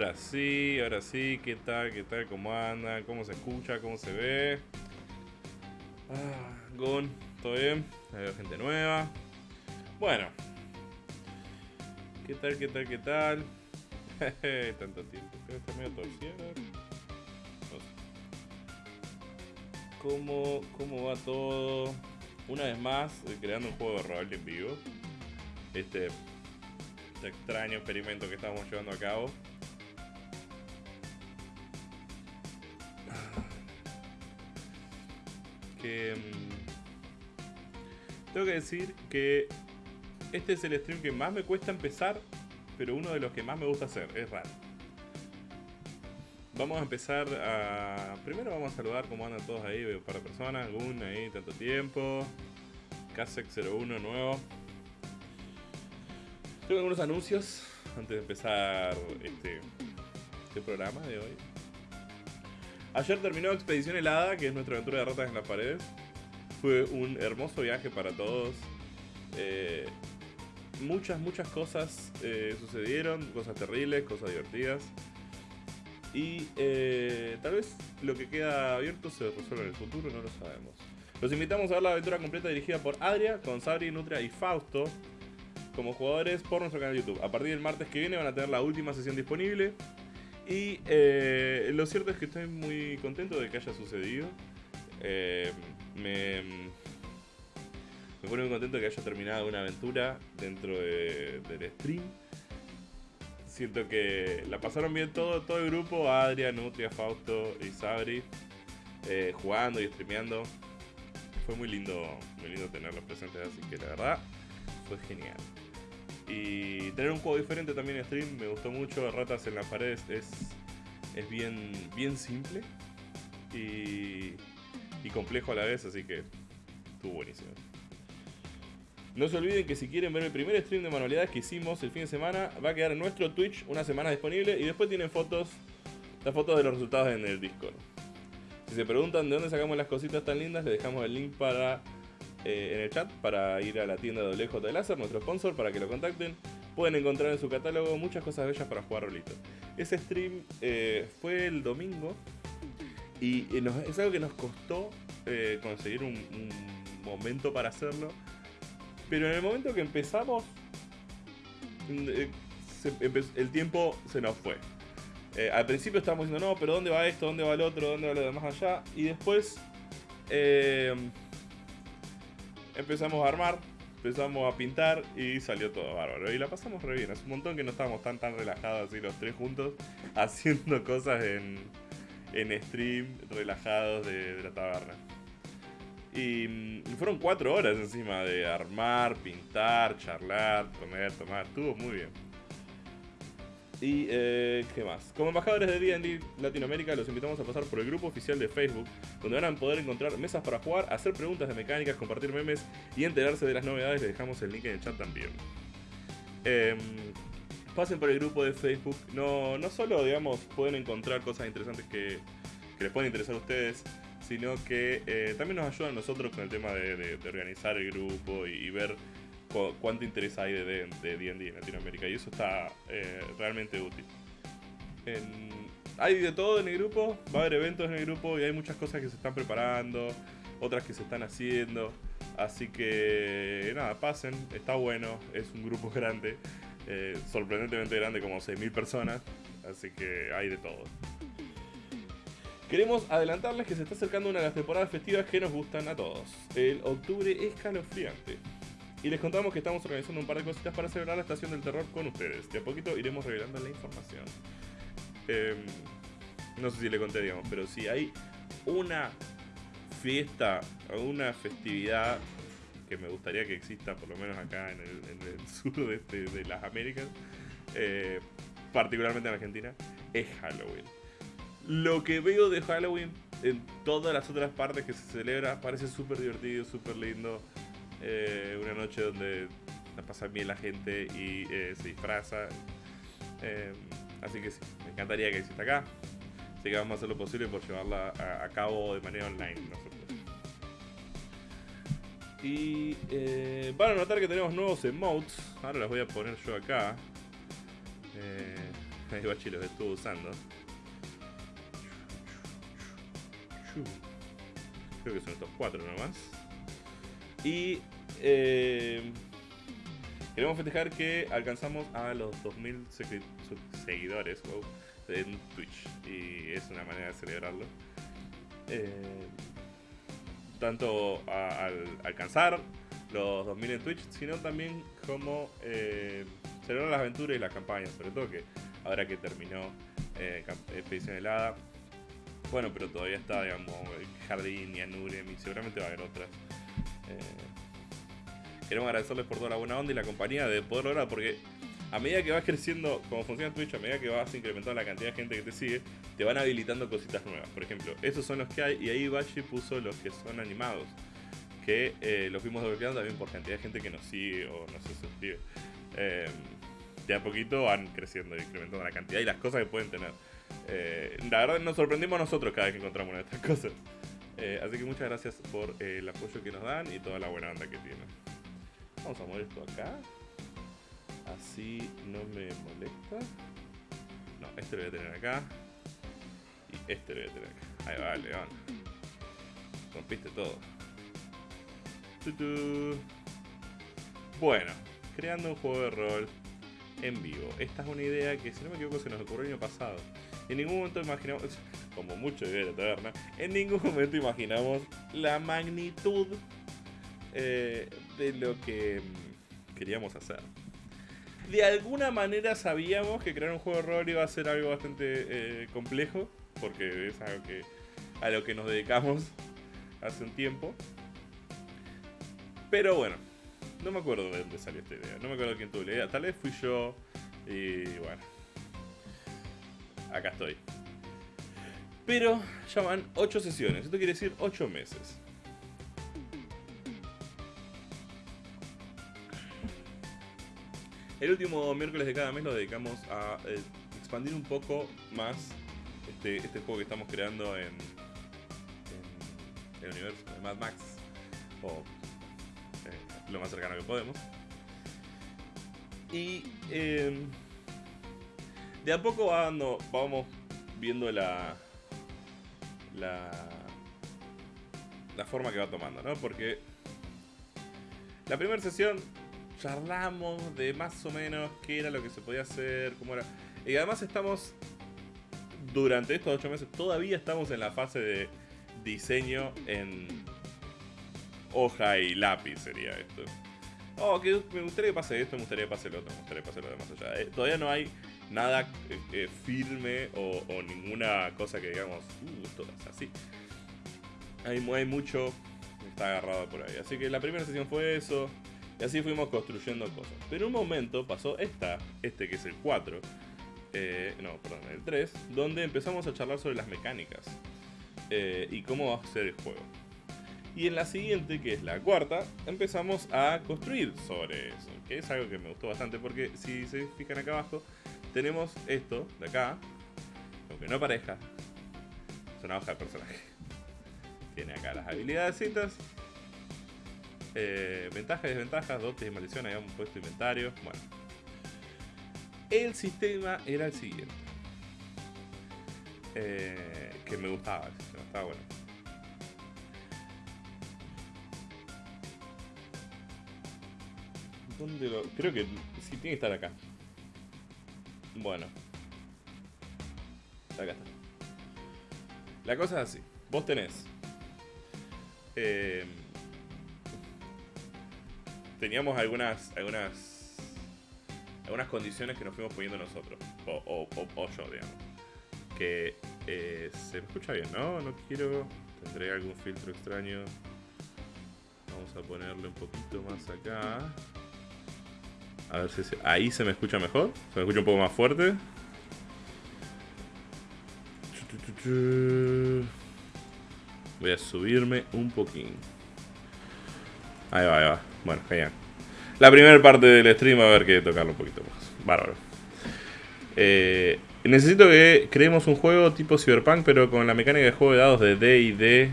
Ahora sí, ahora sí, ¿qué tal? ¿Qué tal? ¿Cómo anda? ¿Cómo se escucha? ¿Cómo se ve? Ah, Gon, ¿todo bien? Hay gente nueva. Bueno. ¿Qué tal? ¿Qué tal? ¿Qué tal? Tanto tiempo. Creo que está medio torcido. ¿Cómo, ¿Cómo va todo? Una vez más, eh, creando un juego de rol en vivo. Este, este extraño experimento que estamos llevando a cabo. Tengo que decir que este es el stream que más me cuesta empezar, pero uno de los que más me gusta hacer, es raro. Vamos a empezar a... Primero vamos a saludar cómo andan todos ahí, veo un par de personas, Gun ahí, tanto tiempo. Kasek01 nuevo. Tengo algunos anuncios antes de empezar este, este programa de hoy. Ayer terminó Expedición Helada, que es nuestra aventura de ratas en las paredes. Fue un hermoso viaje para todos. Eh, muchas, muchas cosas eh, sucedieron, cosas terribles, cosas divertidas. Y eh, tal vez lo que queda abierto se resuelva en el futuro, no lo sabemos. Los invitamos a ver la aventura completa dirigida por Adria, con Sabri, Nutria y Fausto como jugadores por nuestro canal de YouTube. A partir del martes que viene van a tener la última sesión disponible. Y lo cierto es que estoy muy contento de que haya sucedido. Eh, me, me pone muy contento que haya terminado una aventura dentro de- del stream. Siento que la pasaron bien todo, todo el grupo, Adria, Nutria, Fausto y Sabri, eh, jugando y streameando. Fue muy lindo, muy lindo tenerlos presentes, así que la verdad fue genial. Y tener un juego diferente también en stream me gustó mucho. Ratas en las paredes es, es bien, bien simple y, y complejo a la vez, así que estuvo buenísimo. No se olviden que si quieren ver el primer stream de manualidades que hicimos el fin de semana, va a quedar en nuestro Twitch una semana disponible y después tienen fotos, las fotos de los resultados en el Discord. Si se preguntan de dónde sacamos las cositas tan lindas, les dejamos el link para eh, en el chat para ir a la tienda de WJ de Láser, nuestro sponsor, para que lo contacten. Pueden encontrar en su catálogo muchas cosas bellas para jugar rolito. Ese stream eh, fue el domingo y es algo que nos costó eh, conseguir un, momento para hacerlo. Pero en el momento que empezamos, mm, eh, el tiempo se nos fue. Eh, al principio estábamos diciendo, no, pero ¿dónde va esto? ¿Dónde va el otro? ¿Dónde va lo de más allá? Y después empezamos a armar, empezamos a pintar y salió todo bárbaro. Y la pasamos re bien. Hace un montón que no estábamos tan tan relajados así los tres juntos, haciendo cosas en, en stream, relajados de, la taberna. Y mm, fueron cuatro horas encima de armar, pintar, charlar, comer, tomar. Estuvo muy bien. Y, eh, ¿qué más? Como embajadores de D&D Latinoamérica, los invitamos a pasar por el grupo oficial de Facebook, donde van a poder encontrar mesas para jugar, hacer preguntas de mecánicas, compartir memes y enterarse de las novedades. Les dejamos el link en el chat también. Em, pasen por el grupo de Facebook. No, no solo, digamos, pueden encontrar cosas interesantes que, les pueden interesar a ustedes, sino que eh, también nos ayudan a nosotros con el tema de, organizar el grupo y, ver cu- cuánto interés hay de D- de D&D en Latinoamérica. Y eso está eh, realmente útil. Hay de todo en el grupo, va a haber eventos en el grupo y hay muchas cosas que se están preparando, otras que se están haciendo. Así que nada, pasen, está bueno, es un grupo grande, eh, sorprendentemente grande, como 6.000 personas, así que hay de todo. Queremos adelantarles que se está acercando una de las temporadas festivas que nos gustan a todos. El octubre escalofriante. Y les contamos que estamos organizando un par de cositas para celebrar la estación del terror con ustedes. De a poquito iremos revelando la información. Em, no sé si le conté, pero si hay una fiesta o una festividad que me gustaría que exista, por lo menos acá en el, en sur de, este- de las Américas, eh, particularmente en Argentina, es Halloween. Lo que veo de Halloween en todas las otras partes que se celebra parece súper divertido, súper lindo. Eh, una noche donde la pasa bien la gente y eh, se disfraza. Así que sí, me encantaría que exista acá. Así que vamos a hacer lo posible por llevarla a, a cabo de manera online nosotros. Y eh, van a notar que tenemos nuevos emotes. Ahora los voy a poner yo acá. Eh, Ahí Bachi los estuvo usando. Creo que son estos cuatro nomás. Y eh, queremos festejar que alcanzamos a los 2000 seguidores en Twitch. Y es una manera de celebrarlo. Eh, tanto al alcanzar los 2000 en Twitch, sino también como eh, celebrar las aventuras y las campañas, sobre todo que ahora que terminó eh, Expedición Helada, bueno, pero todavía está, digamos, Jardín y Anurem y seguramente va a haber otras. Eh, queremos agradecerles por toda la buena onda y la compañía de poder lograr, porque a medida que vas creciendo, como funciona Twitch, a medida que vas incrementando la cantidad de gente que te sigue, te van habilitando cositas nuevas. Por ejemplo, esos son los que hay y ahí Bashi puso los que son animados. Que eh, los fuimos desbloqueando también por cantidad de gente que nos sigue o no se suscribe. Eh, de a poquito van creciendo y incrementando la cantidad y las cosas que pueden tener. Eh, la verdad nos sorprendimos nosotros cada vez que encontramos una de estas cosas. Eh, así que muchas gracias por el apoyo que nos dan y toda la buena onda que tienen. Vamos a mover esto acá. Así no me molesta. No, este lo voy a tener acá. Y este lo voy a tener acá. Ahí va, León. Rompiste todo. Bueno, creando un juego de rol en vivo. Esta es una idea que, si no me equivoco, se nos ocurrió el año pasado. En ningún momento imaginamos, como mucho de la taberna, en ningún momento imaginamos la magnitud eh, de lo que mm, queríamos hacer de alguna manera sabíamos que crear un juego de rol iba a ser algo bastante eh, complejo, porque es algo que a lo que nos dedicamos hace un tiempo. Pero bueno, no me acuerdo de dónde salió esta idea, no me acuerdo quién tuvo la idea, tal vez fui yo y bueno, acá estoy. Pero ya van 8 sesiones, esto quiere decir 8 meses. El último miércoles de cada mes lo dedicamos a eh, expandir un poco más este, este, juego que estamos creando en, el universo de Mad Max. O eh, lo más cercano que podemos. Y em, de a poco vamos viendo la, la, la forma que va tomando, ¿no? Porque la primera sesión charlamos de más o menos qué era lo que se podía hacer, cómo era. Y además estamos, durante estos ocho meses, todavía estamos en la fase de diseño en hoja y lápiz, sería esto. Oh, que me gustaría que pase esto, me gustaría que pase lo otro, me gustaría que pase lo demás allá. Eh, todavía no hay nada eh, eh, firme o, ninguna cosa que digamos, uh, esto es así. Hay, hay mucho está agarrado por ahí. Así que la primera sesión fue eso. Y así fuimos construyendo cosas. Pero un momento pasó esta, este que es el 4, eh, no, perdón, el 3, donde empezamos a charlar sobre las mecánicas eh, y cómo va a ser el juego. Y en la siguiente, que es la cuarta, empezamos a construir sobre eso, que es algo que me gustó bastante porque si se fijan acá abajo, tenemos esto de acá, aunque no pareja, es una hoja de personaje. Tiene acá las habilidades eh, ventajas desventajas, dotes y maldiciones, habíamos puesto inventario. Bueno. El sistema era el siguiente. Eh, que me gustaba, me estaba bueno. ¿Dónde lo.? Creo que sí tiene que estar acá. Bueno. Acá está. La cosa es así. Vos tenés. Eh, teníamos algunas, algunas, algunas condiciones que nos fuimos poniendo nosotros, o, yo, digamos. Que eh, se me escucha bien, ¿no? No quiero, tendré algún filtro extraño. Vamos a ponerle un poquito más acá. A ver si ahí se me escucha mejor. Se me escucha un poco más fuerte. Voy a subirme un poquín. Ahí va, ahí va. Bueno, genial. La primera parte del stream va a haber que tocarlo un poquito más. Bárbaro. Eh, necesito que creemos un juego tipo Cyberpunk, pero con la mecánica de juego de dados de D y D.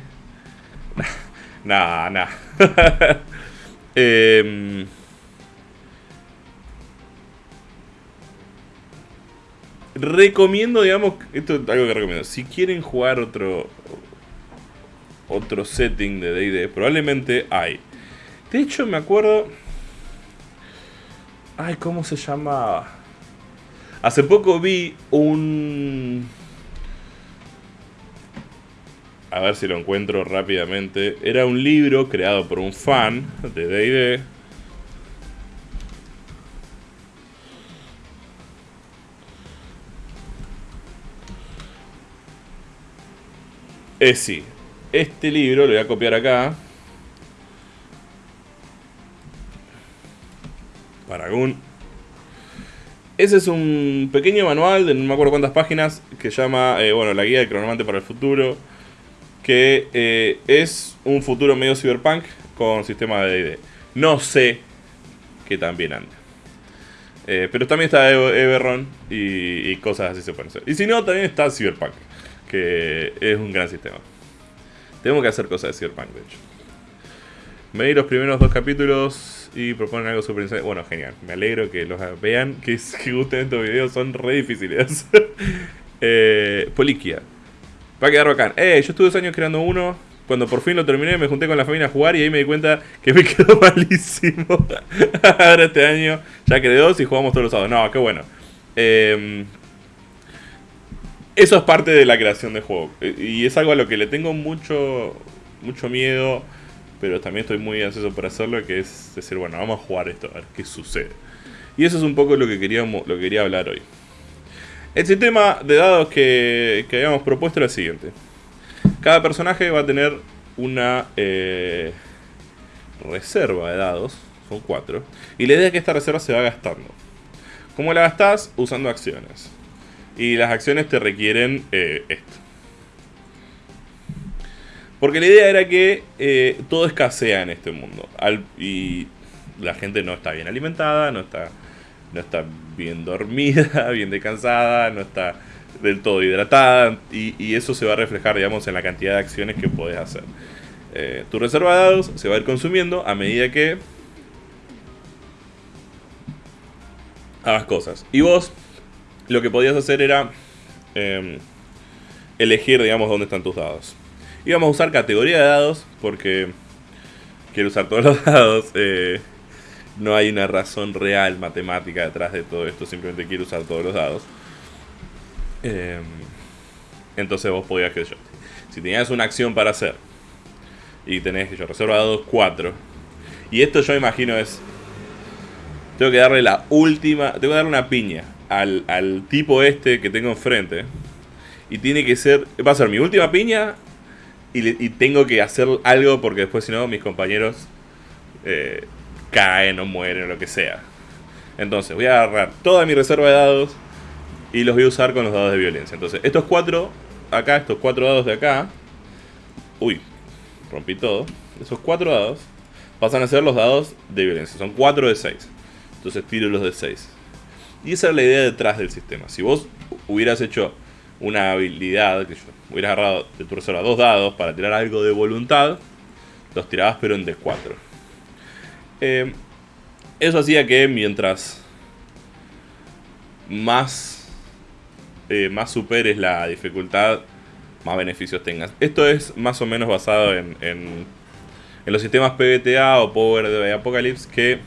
nah, nah. recomiendo, digamos, esto es algo que recomiendo. Si quieren jugar otro otro setting de D&D, probablemente hay. De hecho, me acuerdo... Ay, ¿cómo se llama? Hace poco vi un... A ver si lo encuentro rápidamente. Era un libro creado por un fan de D&D. Es eh. Este libro lo voy a copiar acá. Paragon. Ese es un pequeño manual de no me acuerdo cuántas páginas que llama, eh, bueno, la guía del cronomante para el futuro. Que eh, es un futuro medio cyberpunk con sistema de D&D. No sé que también anda. Eh, pero también está Everron y, y, cosas así se pueden hacer. Y si no, también está Cyberpunk, que es un gran sistema. Tenemos que hacer cosas de Cyberpunk, de hecho. Me di los primeros dos capítulos y proponen algo súper interesante. Bueno, genial. Me alegro que los vean, que, que gusten estos videos, son re difíciles. eh, Poliquia. Va a quedar bacán. Eh, yo estuve dos años creando uno. Cuando por fin lo terminé, me junté con la familia a jugar y ahí me di cuenta que me quedó malísimo. Ahora este año ya creé dos y jugamos todos los sábados. No, qué bueno. Eh, eso es parte de la creación de juego. Y es algo a lo que le tengo mucho, mucho miedo pero también estoy muy ansioso por hacerlo, que es decir, bueno, vamos a jugar esto, a ver qué sucede. Y eso es un poco lo que, queríamos, lo que quería hablar hoy. El sistema de dados que, que habíamos propuesto era el siguiente. Cada personaje va a tener una eh, reserva de dados, son cuatro, y la idea es que esta reserva se va gastando. ¿Cómo la gastas? Usando acciones. Y las acciones te requieren eh, esto. Porque la idea era que eh, todo escasea en este mundo. y la gente no está bien alimentada, no está, no está bien dormida, bien descansada, no está del todo hidratada. Y, eso se va a reflejar, digamos, en la cantidad de acciones que puedes hacer. Eh, tu reserva de dados se va a ir consumiendo a medida que hagas cosas. Y vos lo que podías hacer era em, elegir, digamos, dónde están tus dados. Y vamos a usar categoría de dados porque quiero usar todos los dados. Eh, no hay una razón real matemática detrás de todo esto, simplemente quiero usar todos los dados. Em, entonces vos podías que yo. Si tenías una acción para hacer y tenés que yo reserva dados 4. Y esto yo imagino es. Tengo que darle la última. Tengo que darle una piña al, al tipo este que tengo enfrente. Y tiene que ser. Va a ser mi última piña y, tengo que hacer algo porque después si no mis compañeros eh, caen o mueren o lo que sea. Entonces voy a agarrar toda mi reserva de dados y los voy a usar con los dados de violencia. Entonces estos cuatro acá, estos cuatro dados de acá, uy, rompí todo. Esos cuatro dados pasan a ser los dados de violencia. Son cuatro de 6. Entonces tiro los de 6. Y esa es la idea detrás del sistema. Si vos hubieras hecho una habilidad que yo hubieras agarrado de tu reserva dos dados para tirar algo de voluntad, los tirabas pero en D4. Eh, eso hacía que mientras más, eh, más superes la dificultad, más beneficios tengas. Esto es más o menos basado en, en, los sistemas PBTA o Power de Apocalypse que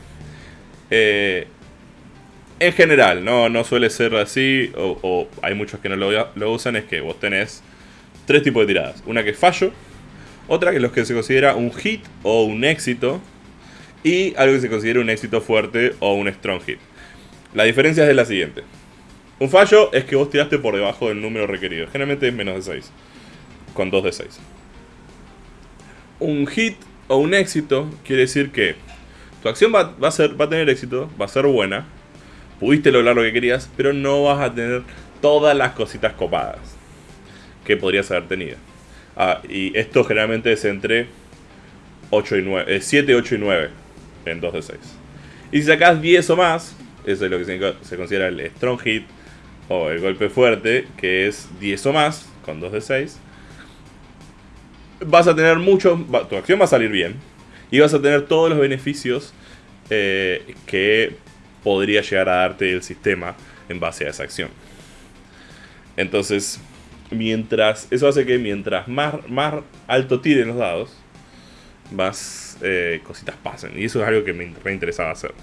eh, en general, no, no suele ser así, o, hay muchos que no lo, usan, es que vos tenés tres tipos de tiradas. Una que es fallo, otra que es lo que se considera un hit o un éxito, y algo que se considera un éxito fuerte o un strong hit. La diferencia es la siguiente. Un fallo es que vos tiraste por debajo del número requerido, generalmente es menos de 6, con 2 de 6. Un hit o un éxito quiere decir que tu acción va, a ser, va a tener éxito, va a ser buena, pudiste lograr lo que querías, pero no vas a tener todas las cositas copadas que podrías haber tenido. Ah, y esto generalmente es entre 8 y 9, 7, 8 y 9 en 2 de 6. Y si sacas 10 o más, eso es lo que se, considera el strong hit o el golpe fuerte, que es 10 o más con 2 de 6. Vas a tener mucho, tu acción va a salir bien y vas a tener todos los beneficios eh, que podría llegar a darte el sistema en base a esa acción. Entonces, mientras. Eso hace que mientras más, más alto tiren los dados, más eh, cositas pasen. Y eso es algo que me reinteresaba hacer.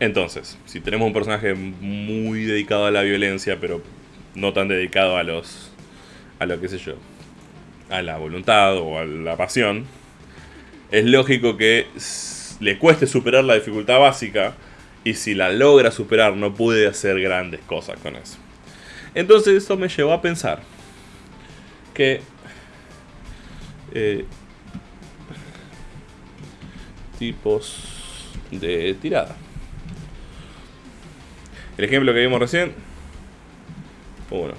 Entonces, si tenemos un personaje muy dedicado a la violencia, pero no tan dedicado a los. a lo que sé yo. a la voluntad o a la pasión. Es lógico que le cueste superar la dificultad básica. Y si la logra superar, no puede hacer grandes cosas con eso. Entonces, eso me llevó a pensar que. Eh, tipos de tirada. El ejemplo que vimos recién. 1.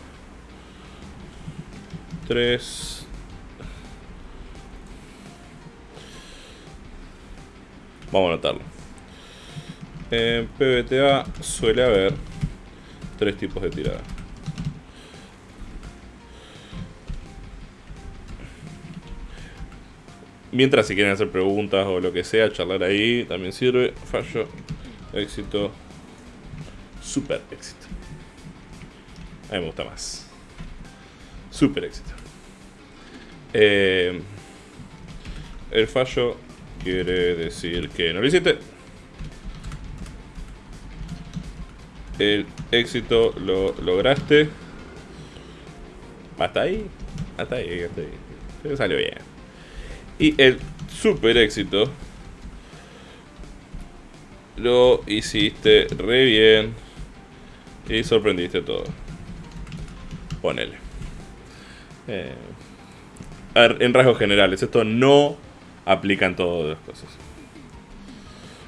3. Vamos a anotarlo. En PBTA suele haber tres tipos de tirada. Mientras si quieren hacer preguntas o lo que sea, charlar ahí también sirve. Fallo, éxito, super éxito. A mí me gusta más. Super éxito. Eh, el fallo quiere decir que no lo hiciste. El éxito lo lograste. Hasta ahí. Hasta ahí, hasta ahí. salió bien. Y el super éxito lo hiciste re bien y sorprendiste todo. Ponele. Eh, en rasgos generales, esto no aplica en todas las cosas.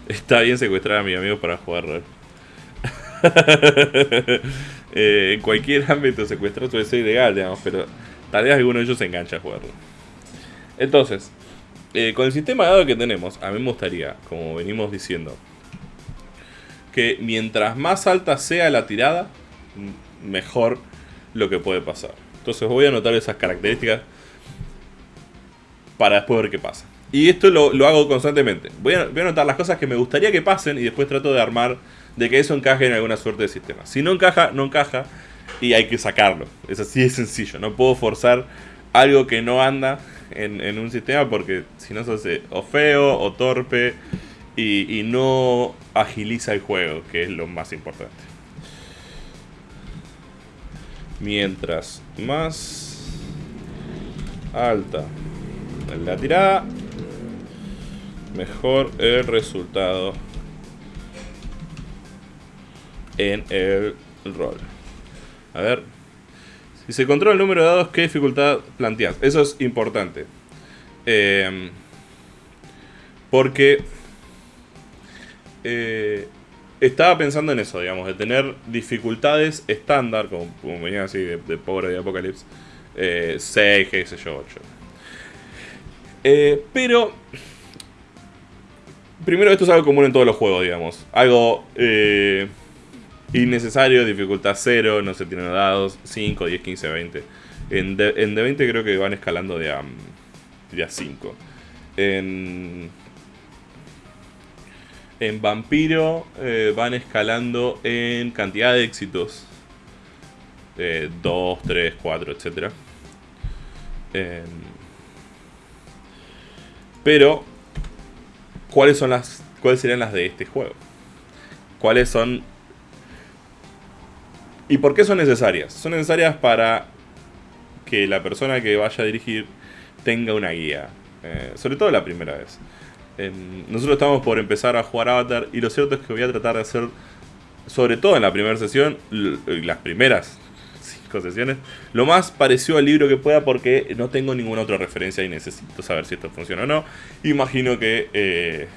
Está bien secuestrar a mi amigo para jugar rol. Eh, en cualquier ámbito secuestrar suele ser ilegal, digamos, pero tal vez alguno de ellos se engancha a jugarlo. Entonces, eh, con el sistema de dados que tenemos, a mí me gustaría, como venimos diciendo, que mientras más alta sea la tirada, mejor lo que puede pasar. Entonces voy a anotar esas características para después ver qué pasa. Y esto lo, hago constantemente. Voy a, anotar las cosas que me gustaría que pasen y después trato de armar de que eso encaje en alguna suerte de sistema. Si no encaja, no encaja y hay que sacarlo. Es así de sencillo. No puedo forzar algo que no anda en, un sistema porque si no se hace o feo o torpe y, no agiliza el juego, que es lo más importante. Mientras más alta la tirada, mejor el resultado en el rol. A ver. Si se controla el número de dados, ¿qué dificultad planteas? Eso es importante. Eh, porque eh, estaba pensando en eso, digamos, de tener dificultades estándar, como, venía así de, Pobre de Apocalypse, 6, eh, qué sé yo, 8. pero, primero esto es algo común en todos los juegos, digamos. Algo Innecesario, dificultad 0, no se tienen dados, 5, 10, 15, 20. En, D en 20 creo que van escalando de a, de a 5. En, en Vampiro eh, van escalando en cantidad de éxitos. 2, 3, 4, etc. pero, ¿cuáles son las cuáles serían las de este juego? ¿Cuáles son ¿Y por qué son necesarias? Son necesarias para que la persona que vaya a dirigir tenga una guía. Eh, sobre todo la primera vez. nosotros estamos por empezar a jugar Avatar y lo cierto es que voy a tratar de hacer, sobre todo en la primera sesión, las primeras cinco sesiones, lo más parecido al libro que pueda porque no tengo ninguna otra referencia y necesito saber si esto funciona o no. Imagino que... Eh,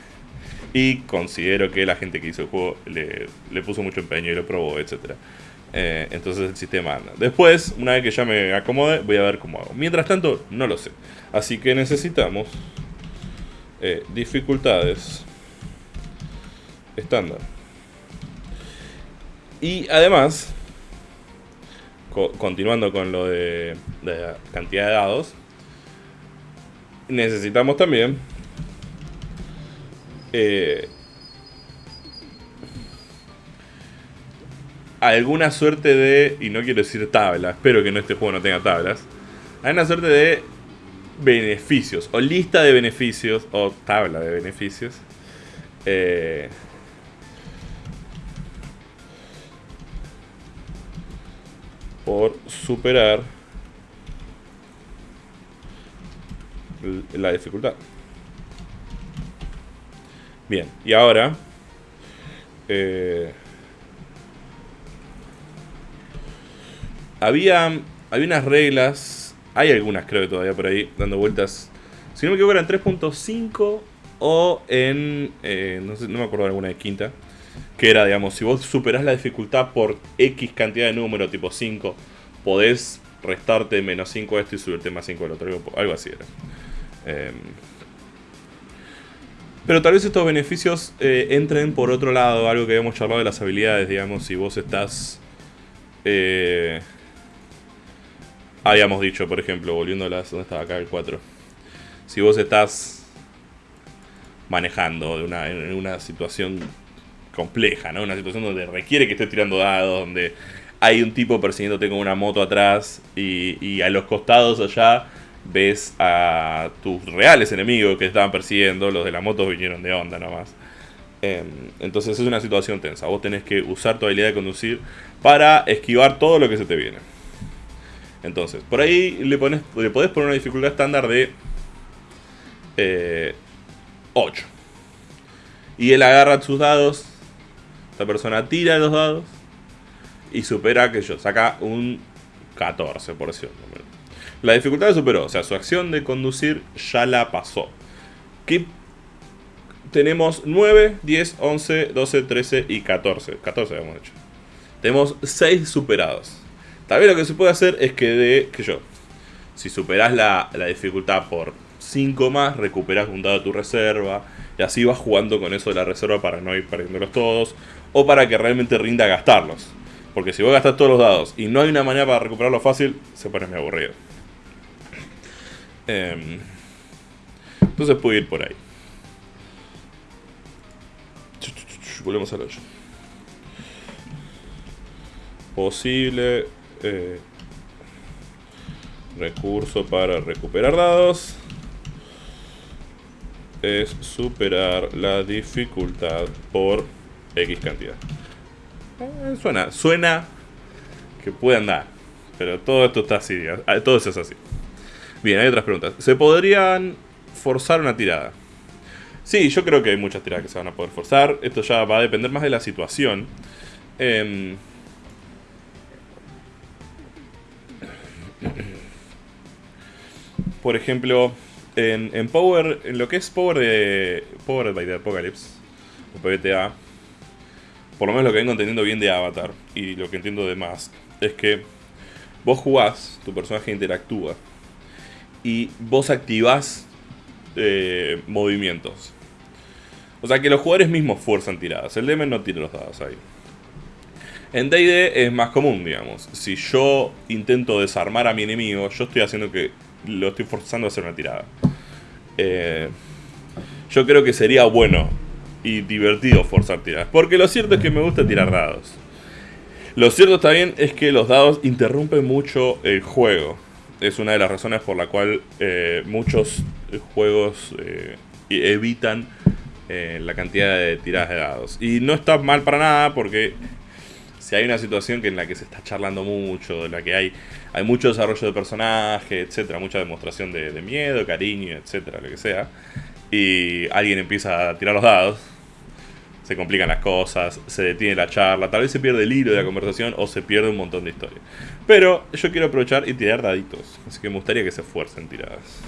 y considero que la gente que hizo el juego le, le puso mucho empeño y lo probó, etcétera. Eh, entonces el sistema anda. Después, una vez que ya me acomode, voy a ver cómo hago. Mientras tanto, no lo sé. Así que necesitamos eh, dificultades estándar. Y además, continuando con lo de, de cantidad de dados, necesitamos también eh, alguna suerte de, y no quiero decir tabla, espero que en este juego no tenga tablas, hay una suerte de beneficios, o lista de beneficios, o tabla de beneficios. Eh, por superar la dificultad. Bien, y ahora... Eh, había, había unas reglas, hay algunas creo que todavía por ahí, dando vueltas. Si no me equivoco eran 3.5 o en... Eh, no, sé, no me acuerdo de alguna de quinta. Que era, digamos, si vos superás la dificultad por X cantidad de número, tipo 5, podés restarte menos 5 a esto y subirte más 5 al otro. Algo así era. Em, pero tal vez estos beneficios eh, entren por otro lado, algo que habíamos charlado de las habilidades, digamos, si vos estás... Eh, habíamos dicho, por ejemplo, volviendo a las... ¿Dónde estaba acá el 4? Si vos estás manejando de una, en una situación compleja, ¿no? Una situación donde requiere que estés tirando dados, donde hay un tipo persiguiéndote con una moto atrás y, y a los costados allá ves a tus reales enemigos que estaban persiguiendo, los de la moto vinieron de onda nomás. Em, entonces es una situación tensa, vos tenés que usar tu habilidad de conducir para esquivar todo lo que se te viene. Entonces, por ahí le, pones, le podés poner una dificultad estándar de 8. Eh, y él agarra sus dados, esta persona tira los dados y supera que yo, saca un 14, por decirlo. La dificultad la superó, o sea, su acción de conducir ya la pasó. ¿Qué tenemos 9, 10, 11, 12, 13 y 14. 14 habíamos hecho. Tenemos 6 superados. Tal vez lo que se puede hacer es que de, que yo, si superás la, la dificultad por 5 más, recuperas un dado de tu reserva. Y así vas jugando con eso de la reserva para no ir perdiéndolos todos. O para que realmente rinda gastarlos. Porque si vos gastas todos los dados y no hay una manera para recuperarlo fácil, se pone muy aburrido. Em, entonces puede ir por ahí. Volvemos al 8. Posible eh, recurso para recuperar dados es superar la dificultad por X cantidad. Eh, suena, suena que puede andar, pero todo esto está así, todo eso es así. Bien, hay otras preguntas. ¿Se podrían forzar una tirada? Sí, yo creo que hay muchas tiradas que se van a poder forzar. Esto ya va a depender más de la situación. Em, por ejemplo, en, Power, en lo que es Power de Power by the Apocalypse, o PBTA, por lo menos lo que vengo entendiendo bien de Avatar y lo que entiendo de Mask, es que vos jugás, tu personaje interactúa y vos activás eh, movimientos. O sea que los jugadores mismos fuerzan tiradas. El DM no tira los dados ahí. En D&D es más común, digamos. Si yo intento desarmar a mi enemigo, yo estoy haciendo que lo estoy forzando a hacer una tirada. Eh, yo creo que sería bueno y divertido forzar tiradas. Porque lo cierto es que me gusta tirar dados. Lo cierto también es que los dados interrumpen mucho el juego es una de las razones por la cual eh, muchos juegos eh, evitan la cantidad de tiradas de dados. Y no está mal para nada porque si hay una situación que en la que se está charlando mucho, en la que hay, hay mucho desarrollo de personaje, etcétera, mucha demostración de, de miedo, cariño, etcétera, lo que sea, y alguien empieza a tirar los dados, se complican las cosas, se detiene la charla, tal vez se pierde el hilo de la conversación o se pierde un montón de historia. Pero yo quiero aprovechar y tirar daditos, así que me gustaría que se esfuercen tiradas.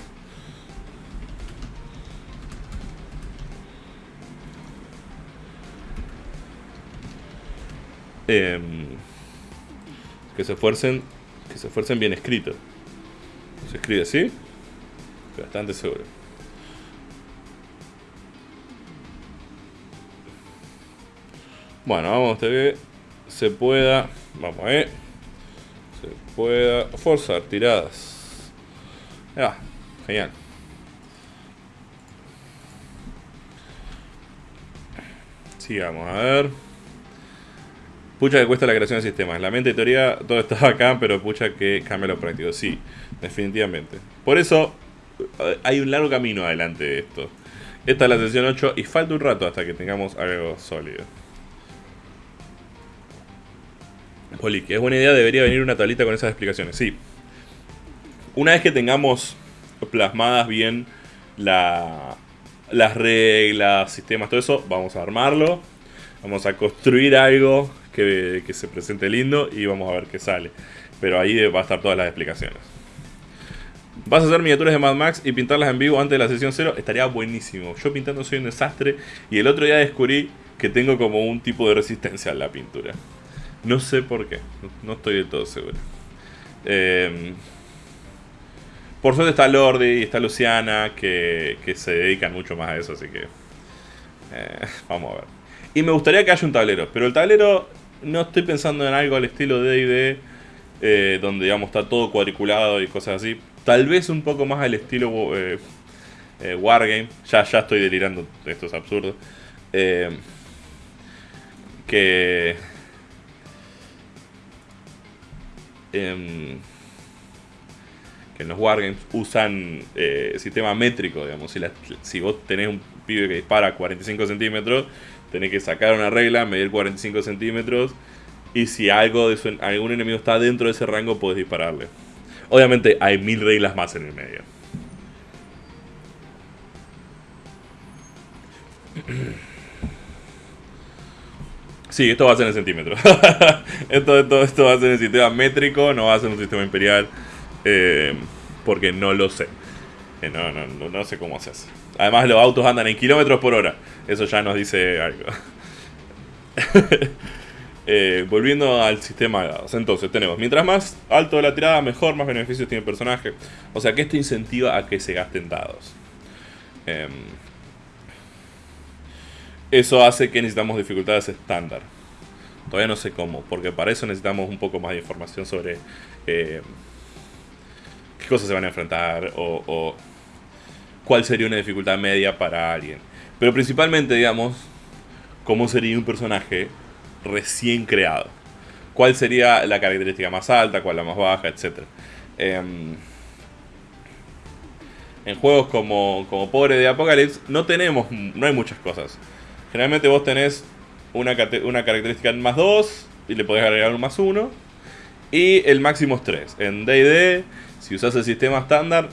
Em, que se esfuercen, que se esfuercen bien escrito. Se escribe así, bastante seguro. Bueno, vamos a que se pueda. Vamos a ver. Se pueda forzar tiradas. Ya, genial. Sigamos a ver. Pucha que cuesta la creación de sistemas. La mente y teoría, todo está acá, pero pucha que cambia lo práctico. Sí, definitivamente. Por eso eh, hay un largo camino adelante de esto. Esta es la sesión 8 y falta un rato hasta que tengamos algo sólido. Poli, que es buena idea, debería venir una tablita con esas explicaciones. Sí. Una vez que tengamos plasmadas bien la, las reglas, sistemas, todo eso, vamos a armarlo. Vamos a construir algo que, se presente lindo y vamos a ver qué sale. Pero ahí va a estar todas las explicaciones. ¿Vas a hacer miniaturas de Mad Max y pintarlas en vivo antes de la sesión 0? Estaría buenísimo. Yo pintando soy un desastre y el otro día descubrí que tengo como un tipo de resistencia a la pintura. No sé por qué, no estoy del todo seguro. Em, por suerte está Lordi y está Luciana que, se dedican mucho más a eso, así que eh, vamos a ver. Y me gustaría que haya un tablero, pero el tablero no estoy pensando en algo al estilo D&D, eh, donde digamos está todo cuadriculado y cosas así. Tal vez un poco más al estilo eh, eh, Wargame. Ya, ya estoy delirando, esto es absurdo. que, em, que en los Wargames usan sistema métrico, digamos. Si, si vos tenés un pibe que dispara a 45 centímetros, tenés que sacar una regla, medir 45 centímetros. Y si algo algún enemigo está dentro de ese rango, puedes dispararle. Obviamente hay mil reglas más en el medio. Sí, esto va a ser en centímetros. esto, esto, va a ser en sistema métrico, no va a ser un sistema imperial. Eh, porque no lo sé. Eh, no, no, no, sé cómo se hace. Además los autos andan en kilómetros por hora. Eso ya nos dice algo. Eh, volviendo al sistema de dados. Entonces tenemos, mientras más alto la tirada, mejor, más beneficios tiene el personaje. O sea que esto incentiva a que se gasten dados. Em, eso hace que necesitamos dificultades estándar. Todavía no sé cómo, porque para eso necesitamos un poco más de información sobre eh, qué cosas se van a enfrentar o cuál sería una dificultad media para alguien. Pero principalmente, digamos, cómo sería un personaje recién creado. ¿Cuál sería la característica más alta, cuál la más baja, etcétera? Em, en juegos como, como Pobre de Apocalypse no tenemos, no hay muchas cosas. Generalmente vos tenés una, una característica más 2 y le podés agregar un más 1. Y el máximo es 3. En D&D, si usas el sistema estándar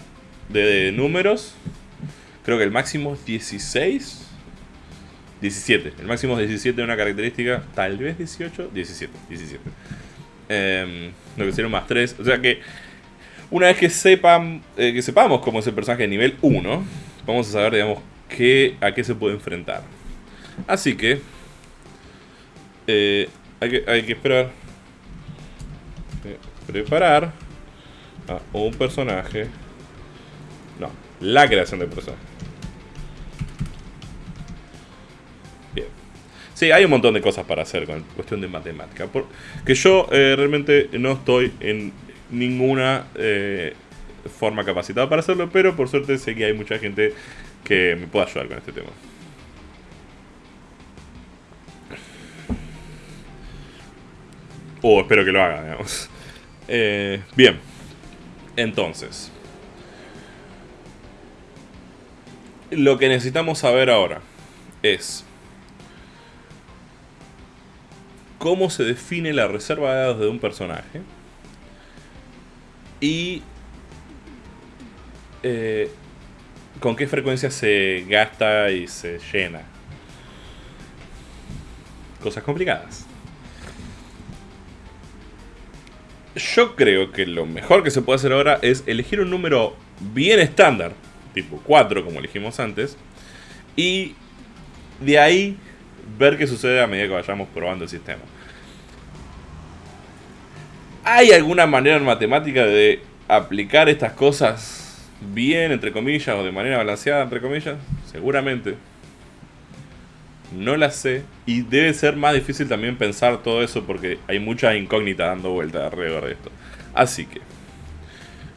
de números, creo que el máximo es 16 17. El máximo es 17 de una característica. Tal vez 18. 17. 17. lo que sería un más 3. O sea que una vez que sepan eh, que sepamos cómo es el personaje de nivel 1, vamos a saber, digamos, qué, a qué se puede enfrentar. Así que, eh, hay que, hay que esperar. Eh, preparar a un personaje. No, la creación del personaje. Sí, hay un montón de cosas para hacer con cuestión de matemática. que yo eh, realmente no estoy en ninguna eh, forma capacitada para hacerlo, pero por suerte sé que hay mucha gente que me pueda ayudar con este tema. O espero que lo haga, digamos. Eh, bien, entonces. Lo que necesitamos saber ahora es cómo se define la reserva de dados de un personaje y eh, con qué frecuencia se gasta y se llena. Cosas complicadas. Yo creo que lo mejor que se puede hacer ahora es elegir un número bien estándar, tipo 4 como elegimos antes, y de ahí ver qué sucede a medida que vayamos probando el sistema. ¿Hay alguna manera en matemática de aplicar estas cosas bien, entre comillas, o de manera balanceada, entre comillas? Seguramente. No la sé. Y debe ser más difícil también pensar todo eso porque hay muchas incógnitas dando vueltas alrededor de esto. Así que,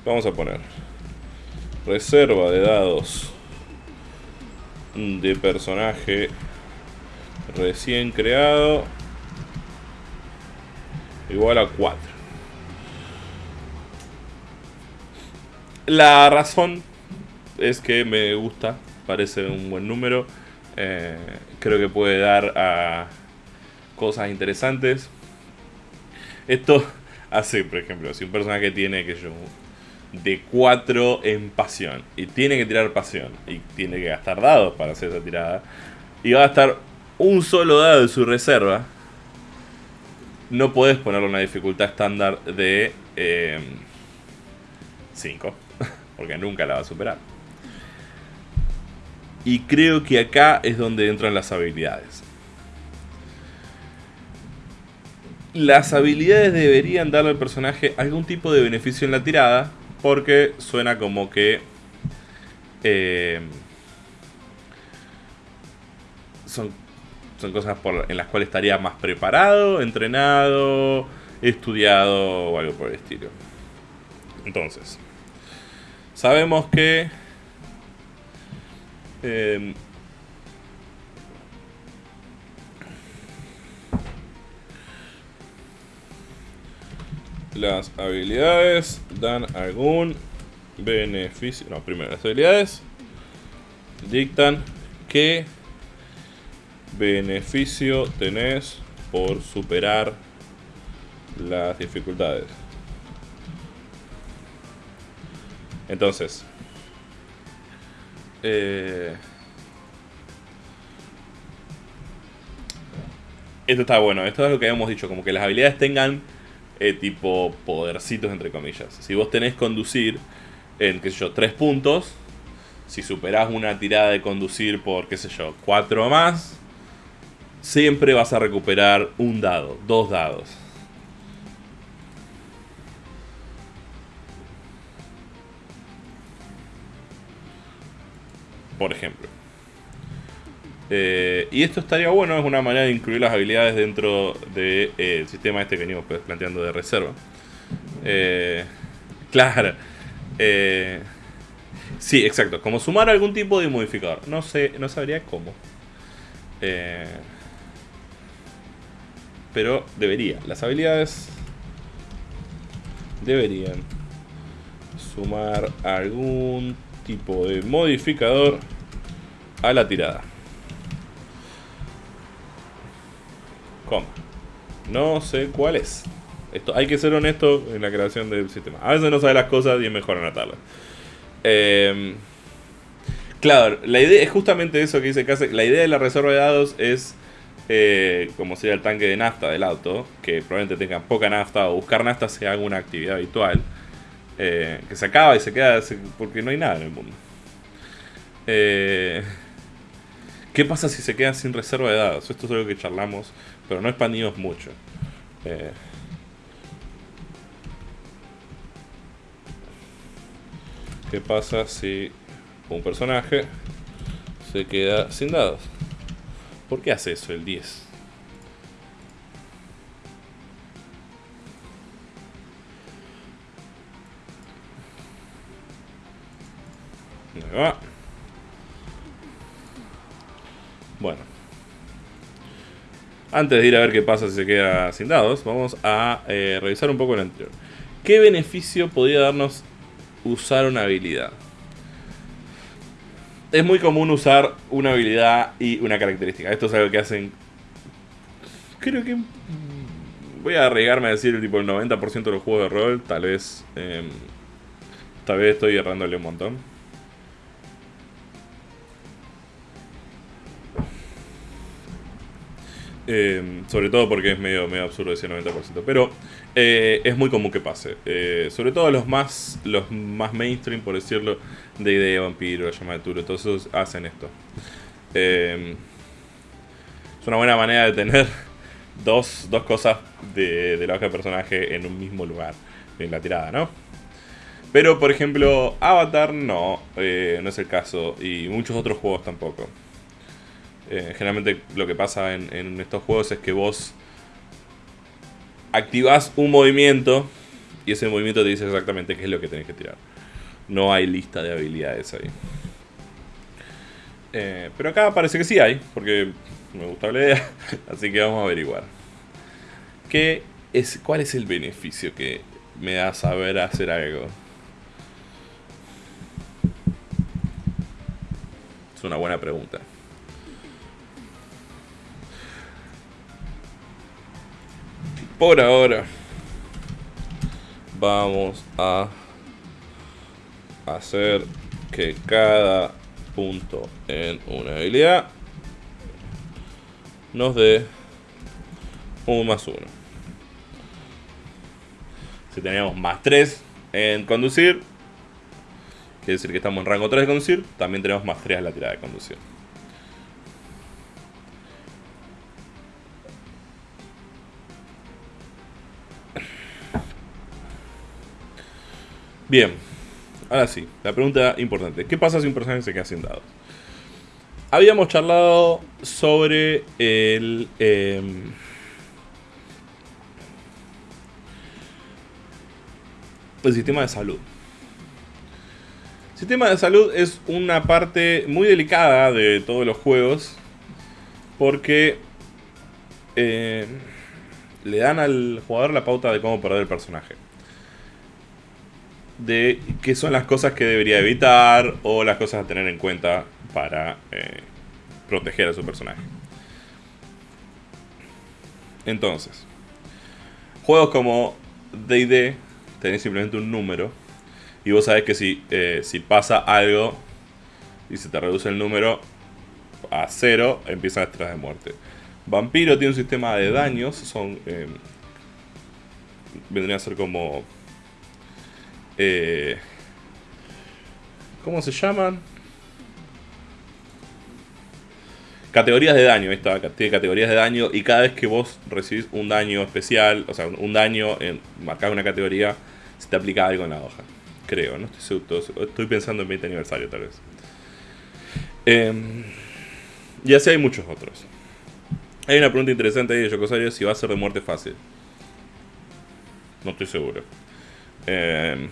vamos a poner reserva de dados de personaje recién creado igual a 4. La razón es que me gusta, parece un buen número. Eh, creo que puede dar a cosas interesantes. Esto hace, por ejemplo, si un personaje tiene que yo de 4 en pasión y tiene que tirar pasión y tiene que gastar dados para hacer esa tirada y va a gastar un solo dado de su reserva, no puedes ponerle una dificultad estándar de 5, eh, porque nunca la va a superar. Y creo que acá es donde entran las habilidades. Las habilidades deberían darle al personaje algún tipo de beneficio en la tirada, porque suena como que eh, son cosas en las cuales estaría más preparado, entrenado, estudiado o algo por el estilo. Entonces, sabemos que eh, las habilidades dan algún beneficio. No, primero las habilidades dictan qué beneficio tenés por superar las dificultades. Entonces, eh, esto está bueno, esto es lo que habíamos dicho, como que las habilidades tengan eh, tipo podercitos entre comillas. Si vos tenés conducir en, qué sé yo, 3 puntos, si superás una tirada de conducir por, qué sé yo, 4 más, siempre vas a recuperar un dado, dos dados. por ejemplo. Eh, y esto estaría bueno, es una manera de incluir las habilidades dentro del eh, sistema este que venimos pues, planteando de reserva. Eh, claro. sí, exacto. Como sumar algún tipo de modificador. No sé, no sabría cómo. Pero debería. Las habilidades deberían sumar algún tipo de modificador a la tirada. ¿Cómo? No sé cuál es. Esto, hay que ser honesto en la creación del sistema. A veces no sabe las cosas y es mejor anotarlas. Em, claro, la idea es justamente eso que dice Case. La idea de la reserva de dados es eh, como sería el tanque de nafta del auto, que probablemente tenga poca nafta o buscar nafta sea una actividad habitual. Eh, que se acaba y se queda porque no hay nada en el mundo. Eh, ¿Qué pasa si se quedan sin reserva de dados? Esto es algo que charlamos, pero no expandimos mucho. ¿Qué pasa si un personaje se queda sin dados? ¿Por qué hace eso el 10? Bueno. Antes de ir a ver qué pasa si se queda sin dados, vamos a eh, revisar un poco el anterior. ¿Qué beneficio podría darnos usar una habilidad? Es muy común usar una habilidad y una característica. Esto es algo que hacen... Creo que... Voy a arriesgarme a decir tipo el 90% de los juegos de rol. Tal vez... Em, tal vez estoy errándole un montón. Eh, sobre todo porque es medio, medio absurdo ese 90%. Pero eh, es muy común que pase. Eh, sobre todo los más, los más mainstream, por decirlo, de idea vampiro, llama de Turo, todos esos hacen esto. es una buena manera de tener dos, dos cosas de, de la hoja de personaje en un mismo lugar, en la tirada, ¿no? Pero, por ejemplo, Avatar no, no es el caso, y muchos otros juegos tampoco. Eh, generalmente lo que pasa en, estos juegos es que vos activas un movimiento y ese movimiento te dice exactamente qué es lo que tenés que tirar. No hay lista de habilidades ahí. Eh, pero acá parece que sí hay, porque me gusta la idea, así que vamos a averiguar. ¿Qué es, ¿cuál es el beneficio que me da saber hacer algo? Es una buena pregunta. Por ahora, vamos a hacer que cada punto en una habilidad nos dé un más uno. Si tenemos más 3 en conducir, quiere decir que estamos en rango 3 de conducir, también tenemos más 3 en la tirada de conducir. Bien, ahora sí, la pregunta importante. ¿Qué pasa si un personaje se queda sin dados? Habíamos charlado sobre el... Em, sistema de salud. El sistema de salud es una parte muy delicada de todos los juegos porque eh, le dan al jugador la pauta de cómo perder el personaje de qué son las cosas que debería evitar o las cosas a tener en cuenta para eh, proteger a su personaje. Entonces, juegos como D&D tenés simplemente un número y vos sabés que si, eh, si pasa algo y se te reduce el número a cero, empiezan a de muerte. Vampiro tiene un sistema de daños, son... Eh, vendrían a ser como eh, ¿Cómo se llaman? Categorías de daño, esta tiene categorías de daño y cada vez que vos recibís un daño especial, o sea, un daño en marcar una categoría, se te aplica algo en la hoja. Creo, no estoy seguro, estoy pensando en 20 aniversario tal vez. Em, y así hay muchos otros. Hay una pregunta interesante ahí de Yokosario si va a ser de muerte fácil. No estoy seguro. Eh,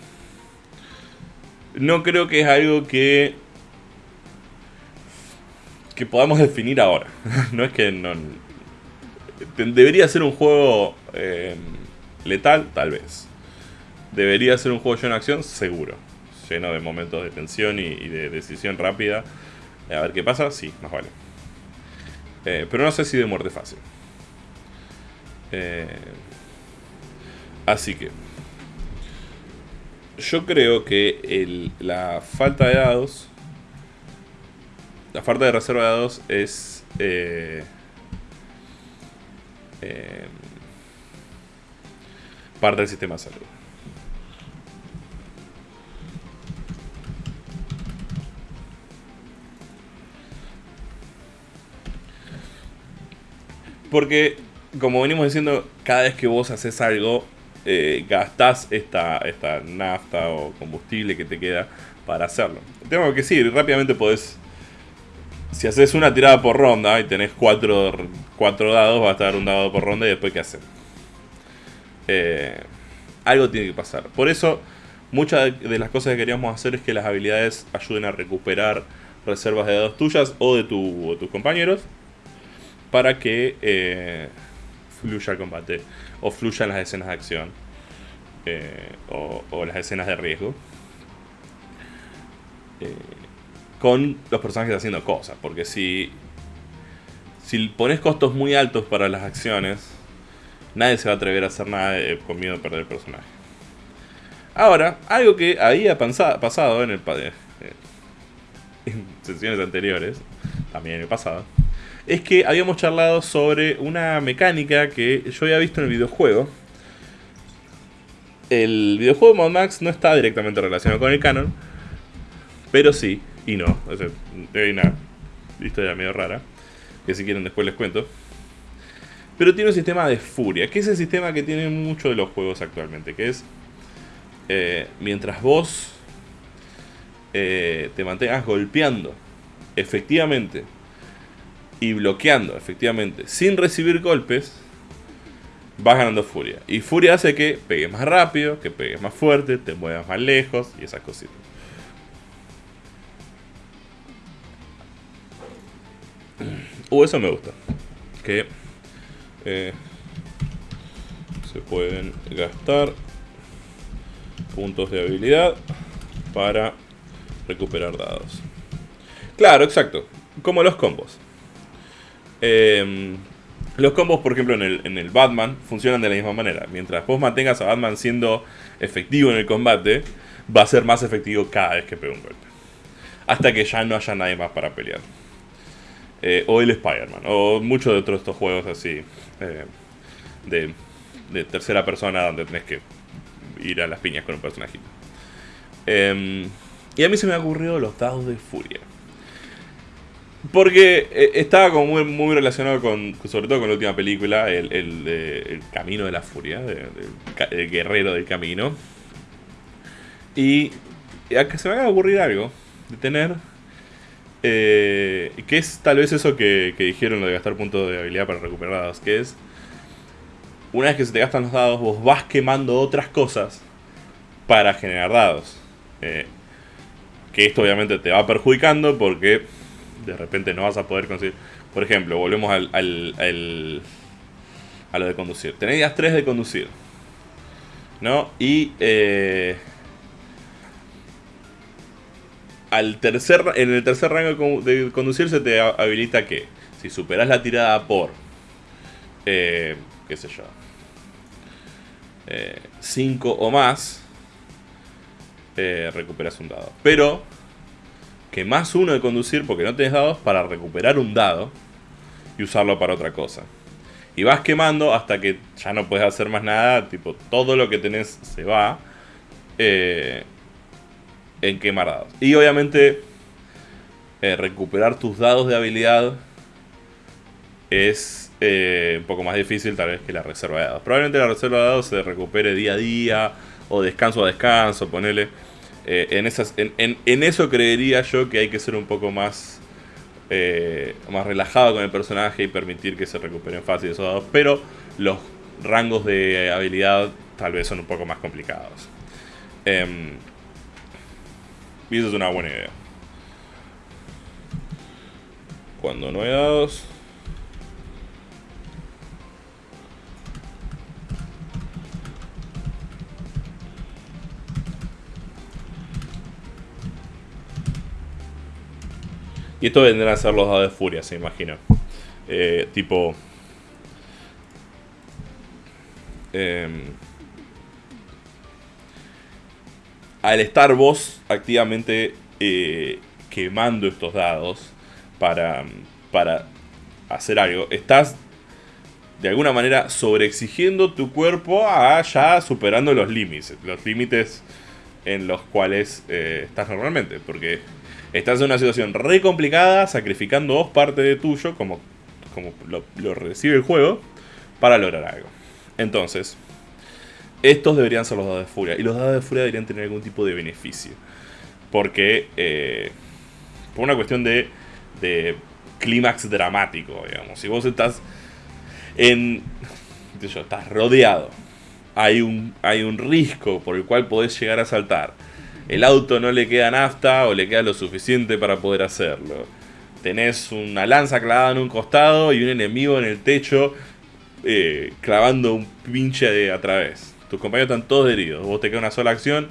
no creo que es algo que que podamos definir ahora. no es que no debería ser un juego eh, letal, tal vez. Debería ser un juego lleno de acción, seguro. Lleno de momentos de tensión y, de decisión rápida. A ver qué pasa, sí, más vale. Eh, pero no sé si de muerte fácil. Eh, así que yo creo que la falta de dados, la falta de reserva de dados es eh, eh, parte del sistema de salud. Porque, como venimos diciendo, cada vez que vos haces algo, eh, gastás esta, esta nafta o combustible que te queda para hacerlo. Tengo que decir, rápidamente podés... Si haces una tirada por ronda y tenés cuatro, cuatro dados, va a estar un dado por ronda y después qué hacer. Eh, algo tiene que pasar. Por eso, muchas de las cosas que queríamos hacer es que las habilidades ayuden a recuperar reservas de dados tuyas o de, tu, tus compañeros para que eh, fluya el combate o fluyan las escenas de acción eh, o, las escenas de riesgo eh, con los personajes haciendo cosas. Porque si, si pones costos muy altos para las acciones, nadie se va a atrever a hacer nada con miedo de perder el personaje. Ahora, algo que había pasado en el eh, en sesiones anteriores, también en el pasado, es que habíamos charlado sobre una mecánica que yo había visto en el videojuego. El videojuego Mad Max no está directamente relacionado con el canon, pero sí, y no. hay una historia medio rara, que si quieren después les cuento. Pero tiene un sistema de furia, que es el sistema que tienen muchos de los juegos actualmente, que es eh, mientras vos eh, te mantengas golpeando efectivamente y bloqueando, efectivamente, sin recibir golpes, vas ganando furia. Y furia hace que pegues más rápido, que pegues más fuerte, te muevas más lejos y esas cositas. Uh, eso me gusta. Que... Eh, se pueden gastar puntos de habilidad para recuperar dados. Claro, exacto. Como los combos. Em, los combos, por ejemplo, en el, en el Batman funcionan de la misma manera. Mientras vos mantengas a Batman siendo efectivo en el combate, va a ser más efectivo cada vez que pegue un golpe. Hasta que ya no haya nadie más para pelear. Eh, o el Spider-Man, o muchos de otros estos juegos así eh, de, de, tercera persona donde tenés que ir a las piñas con un personajito. Eh, y a mí se me ha ocurrido los dados de furia. Porque eh, estaba como muy, relacionado con, sobre todo con la última película, el, el, Camino de la Furia, el guerrero del camino. Y a que se me va a ocurrir algo de tener, eh, que es tal vez eso que, que, dijeron lo de gastar puntos de habilidad para recuperar dados, que es, una vez que se te gastan los dados, vos vas quemando otras cosas para generar dados. Eh, que esto obviamente te va perjudicando porque de repente no vas a poder conseguir. Por ejemplo, volvemos al, al, a lo de conducir. Tenéis 3 de conducir. ¿No? Y eh, al tercer, en el tercer rango de conducir se te habilita que si superas la tirada por, eh, qué sé yo, 5 eh, o más, eh, recuperas un dado. Pero que más uno de conducir porque no tenés dados para recuperar un dado y usarlo para otra cosa. Y vas quemando hasta que ya no puedes hacer más nada, tipo todo lo que tenés se va. Eh, en quemar dados. Y obviamente eh, recuperar tus dados de habilidad es eh, un poco más difícil tal vez que la reserva de dados. Probablemente la reserva de dados se recupere día a día o descanso a descanso, ponele. Eh, en, esas, en, en, eso creería yo que hay que ser un poco más, eh, más relajado con el personaje y permitir que se recuperen fácil esos dados. Pero los rangos de habilidad tal vez son un poco más complicados. Eh, y eso es una buena idea. Cuando no hay dados... Y esto vendrán a ser los dados de furia, se imagina. Eh, tipo... Eh, al estar vos activamente eh, quemando estos dados para, para hacer algo, estás de alguna manera sobreexigiendo tu cuerpo a ya superando los límites, los límites en los cuales eh, estás normalmente, porque estás en una situación re complicada, sacrificando dos partes de tuyo, como, como lo, lo recibe el juego, para lograr algo. Entonces, estos deberían ser los dados de furia. Y los dados de furia deberían tener algún tipo de beneficio. Porque, eh, por una cuestión de, de clímax dramático, digamos. Si vos estás en... Yo, estás rodeado. Hay un, hay un risco por el cual podés llegar a saltar. El auto no le queda nafta o le queda lo suficiente para poder hacerlo. Tenés una lanza clavada en un costado y un enemigo en el techo eh, clavando un pinche de a través tus compañeros están todos heridos, vos te queda una sola acción,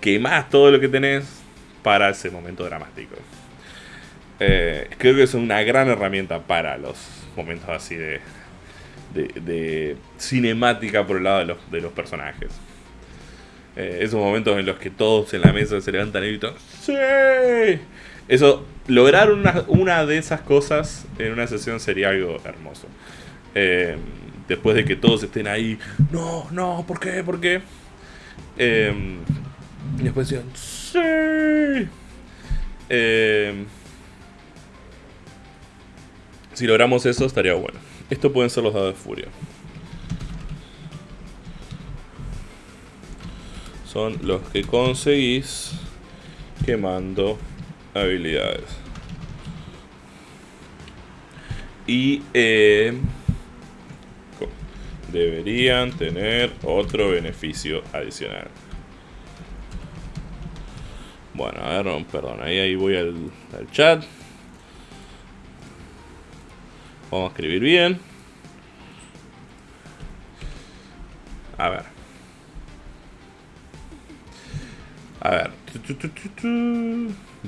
quemás todo lo que tenés para ese momento dramático. Eh, creo que es una gran herramienta para los momentos así de, de, cinemática por el lado de los, de los personajes. Eh, esos momentos en los que todos en la mesa se levantan y gritan ¡Sí! Eso, lograr una, una de esas cosas en una sesión sería algo hermoso. Eh, después de que todos estén ahí, no, no, ¿por qué? ¿Por qué? Y después decían, sí. Eh, si logramos eso, estaría bueno. Esto pueden ser los dados de furia. Son los que conseguís quemando habilidades. Y eh, deberían tener otro beneficio adicional. Bueno, a ver, perdón, ahí, ahí voy al, al chat. Vamos a escribir bien. A ver. A ver.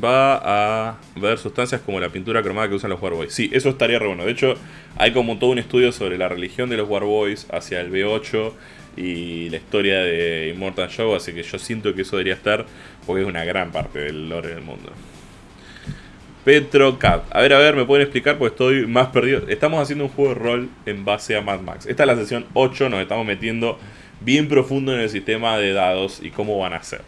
Va a ver sustancias como la pintura cromada que usan los Warboys. Sí, eso estaría re bueno. De hecho, hay como todo un estudio sobre la religión de los Warboys hacia el B8 y la historia de Immortal Show, así que yo siento que eso debería estar porque es una gran parte del lore del mundo. Petrocat. A ver, a ver, me pueden explicar porque estoy más perdido. Estamos haciendo un juego de rol en base a Mad Max. Esta es la sesión 8, nos estamos metiendo bien profundo en el sistema de dados y cómo van a ser.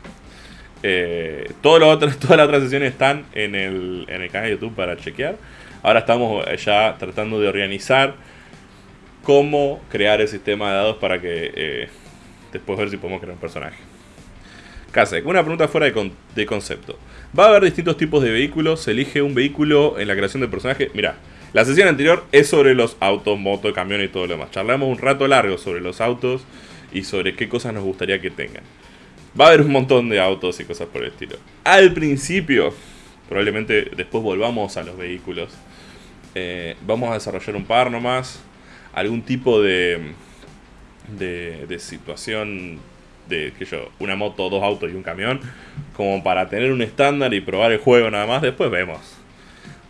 Eh, todas las otras sesiones están en el, en el canal de YouTube para chequear. Ahora estamos ya tratando de organizar cómo crear el sistema de dados para que eh, después ver si podemos crear un personaje. Kasek, una pregunta fuera de, concepto. Va a haber distintos tipos de vehículos, se elige un vehículo en la creación del personaje. Mira, la sesión anterior es sobre los autos, motos, camiones y todo lo demás. Charlamos un rato largo sobre los autos y sobre qué cosas nos gustaría que tengan. Va a haber un montón de autos y cosas por el estilo. Al principio, probablemente después volvamos a los vehículos. Eh, vamos a desarrollar un par nomás. Algún tipo de, de, de situación de que yo, una moto, dos autos y un camión, como para tener un estándar y probar el juego nada más. Después vemos.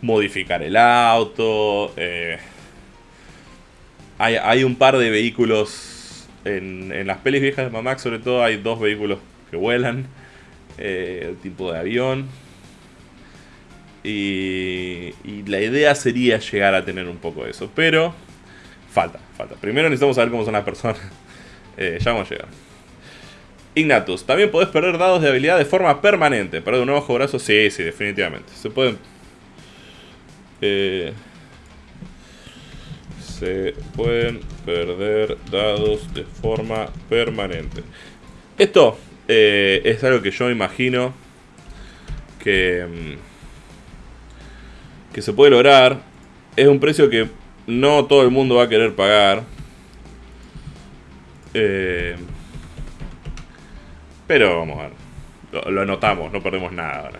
Modificar el auto. Eh, hay, un par de vehículos en, en las pelis viejas de Mamax, sobre todo, hay dos vehículos que vuelan. Eh, el tipo de avión. Y, y la idea sería llegar a tener un poco de eso. Pero falta, falta. Primero necesitamos saber cómo son las personas. Eh, ya vamos a llegar. Ignatus, también podés perder dados de habilidad de forma permanente. Perder un ojo, brazo, sí, sí, definitivamente. Se pueden... Eh, se pueden perder dados de forma permanente. Esto eh, es algo que yo imagino que, mm, que se puede lograr. Es un precio que no todo el mundo va a querer pagar. Eh, pero vamos a ver. Lo, anotamos, no perdemos nada ahora.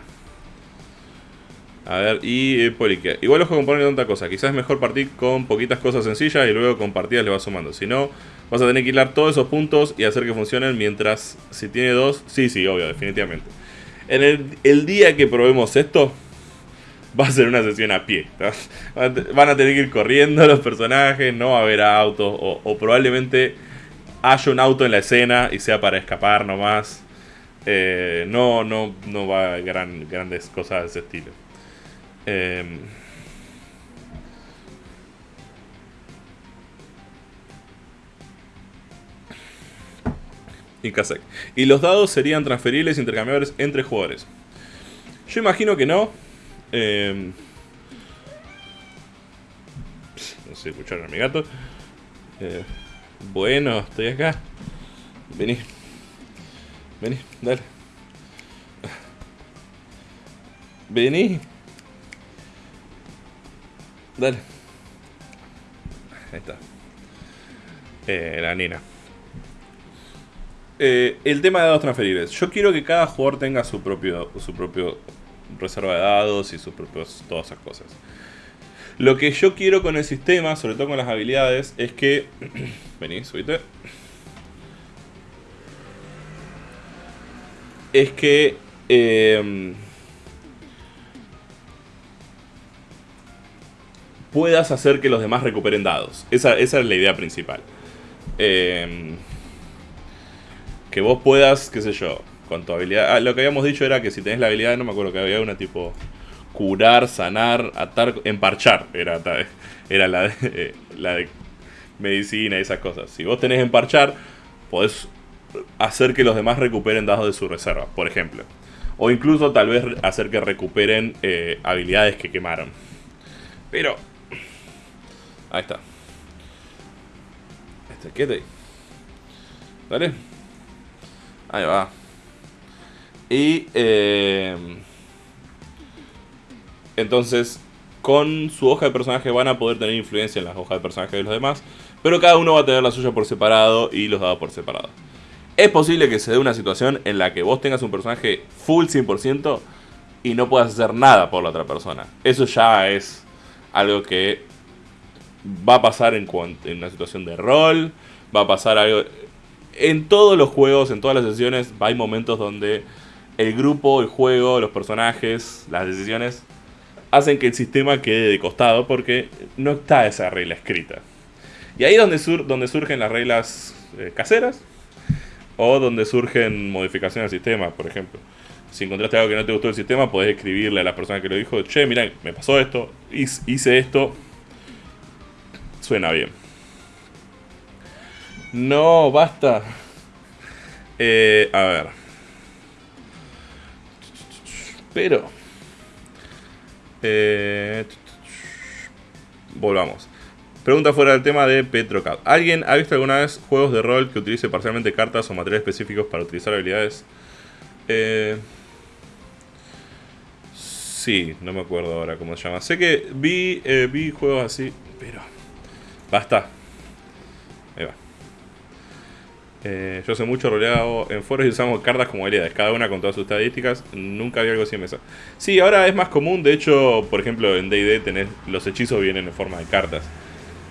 A ver, y eh, Polique. Igual ojo con poner tanta cosa. Quizás es mejor partir con poquitas cosas sencillas y luego con partidas le vas sumando. Si no, vas a tener que hilar todos esos puntos y hacer que funcionen mientras si tiene dos. Sí, sí, obvio, definitivamente. En el, día que probemos esto, va a ser una sesión a pie. Van a tener que ir corriendo los personajes, no va a haber autos o, probablemente haya un auto en la escena y sea para escapar nomás. Eh, no, no, no va a gran, grandes cosas de ese estilo. Eh, y Y los dados serían transferibles e intercambiables entre jugadores. Yo imagino que no. Eh, no sé, escucharon a mi gato. Eh, bueno, estoy acá. Vení. Vení, dale. Vení. Dale. Ahí está. Eh, la nina. Eh, el tema de dados transferibles. Yo quiero que cada jugador tenga su propio, su propio reserva de dados y sus propios, todas esas cosas. Lo que yo quiero con el sistema, sobre todo con las habilidades, es que... Vení, subite. Es que... Em, puedas hacer que los demás recuperen dados. Esa, es la idea principal. Em, que vos puedas, qué sé yo, con tu habilidad... Ah, lo que habíamos dicho era que si tenés la habilidad, no me acuerdo que había una tipo curar, sanar, atar, emparchar. Era, era la, de, eh, la de medicina y esas cosas. Si vos tenés emparchar, podés hacer que los demás recuperen dados de su reserva, por ejemplo. O incluso tal vez hacer que recuperen eh, habilidades que quemaron. Pero... Ahí está. Este, quédate ahí. Ahí va. Y... Eh, entonces, con su hoja de personaje van a poder tener influencia en las hojas de personaje de los demás. Pero cada uno va a tener la suya por separado y los dados por separado. Es posible que se dé una situación en la que vos tengas un personaje full 100% y no puedas hacer nada por la otra persona. Eso ya es algo que va a pasar en, en una situación de rol. Va a pasar algo... en todos los juegos, en todas las sesiones, hay momentos donde el grupo, el juego, los personajes, las decisiones hacen que el sistema quede de costado porque no está esa regla escrita. Y ahí es donde, sur donde surgen las reglas eh, caseras o donde surgen modificaciones al sistema, por ejemplo. Si encontraste algo que no te gustó del sistema, podés escribirle a la persona que lo dijo, che, mira, me pasó esto, hice esto, suena bien. No, basta. Eh, a ver. Pero... Eh, volvamos. Pregunta fuera del tema de Petrocad. ¿Alguien ha visto alguna vez juegos de rol que utilice parcialmente cartas o materiales específicos para utilizar habilidades? Eh, sí, no me acuerdo ahora cómo se llama. Sé que vi, eh, vi juegos así, pero... Basta. Eh, yo sé mucho roleado en foros y usamos cartas como habilidades, cada una con todas sus estadísticas. Nunca había algo así en mesa. Sí, ahora es más común. De hecho, por ejemplo, en DD los hechizos vienen en forma de cartas.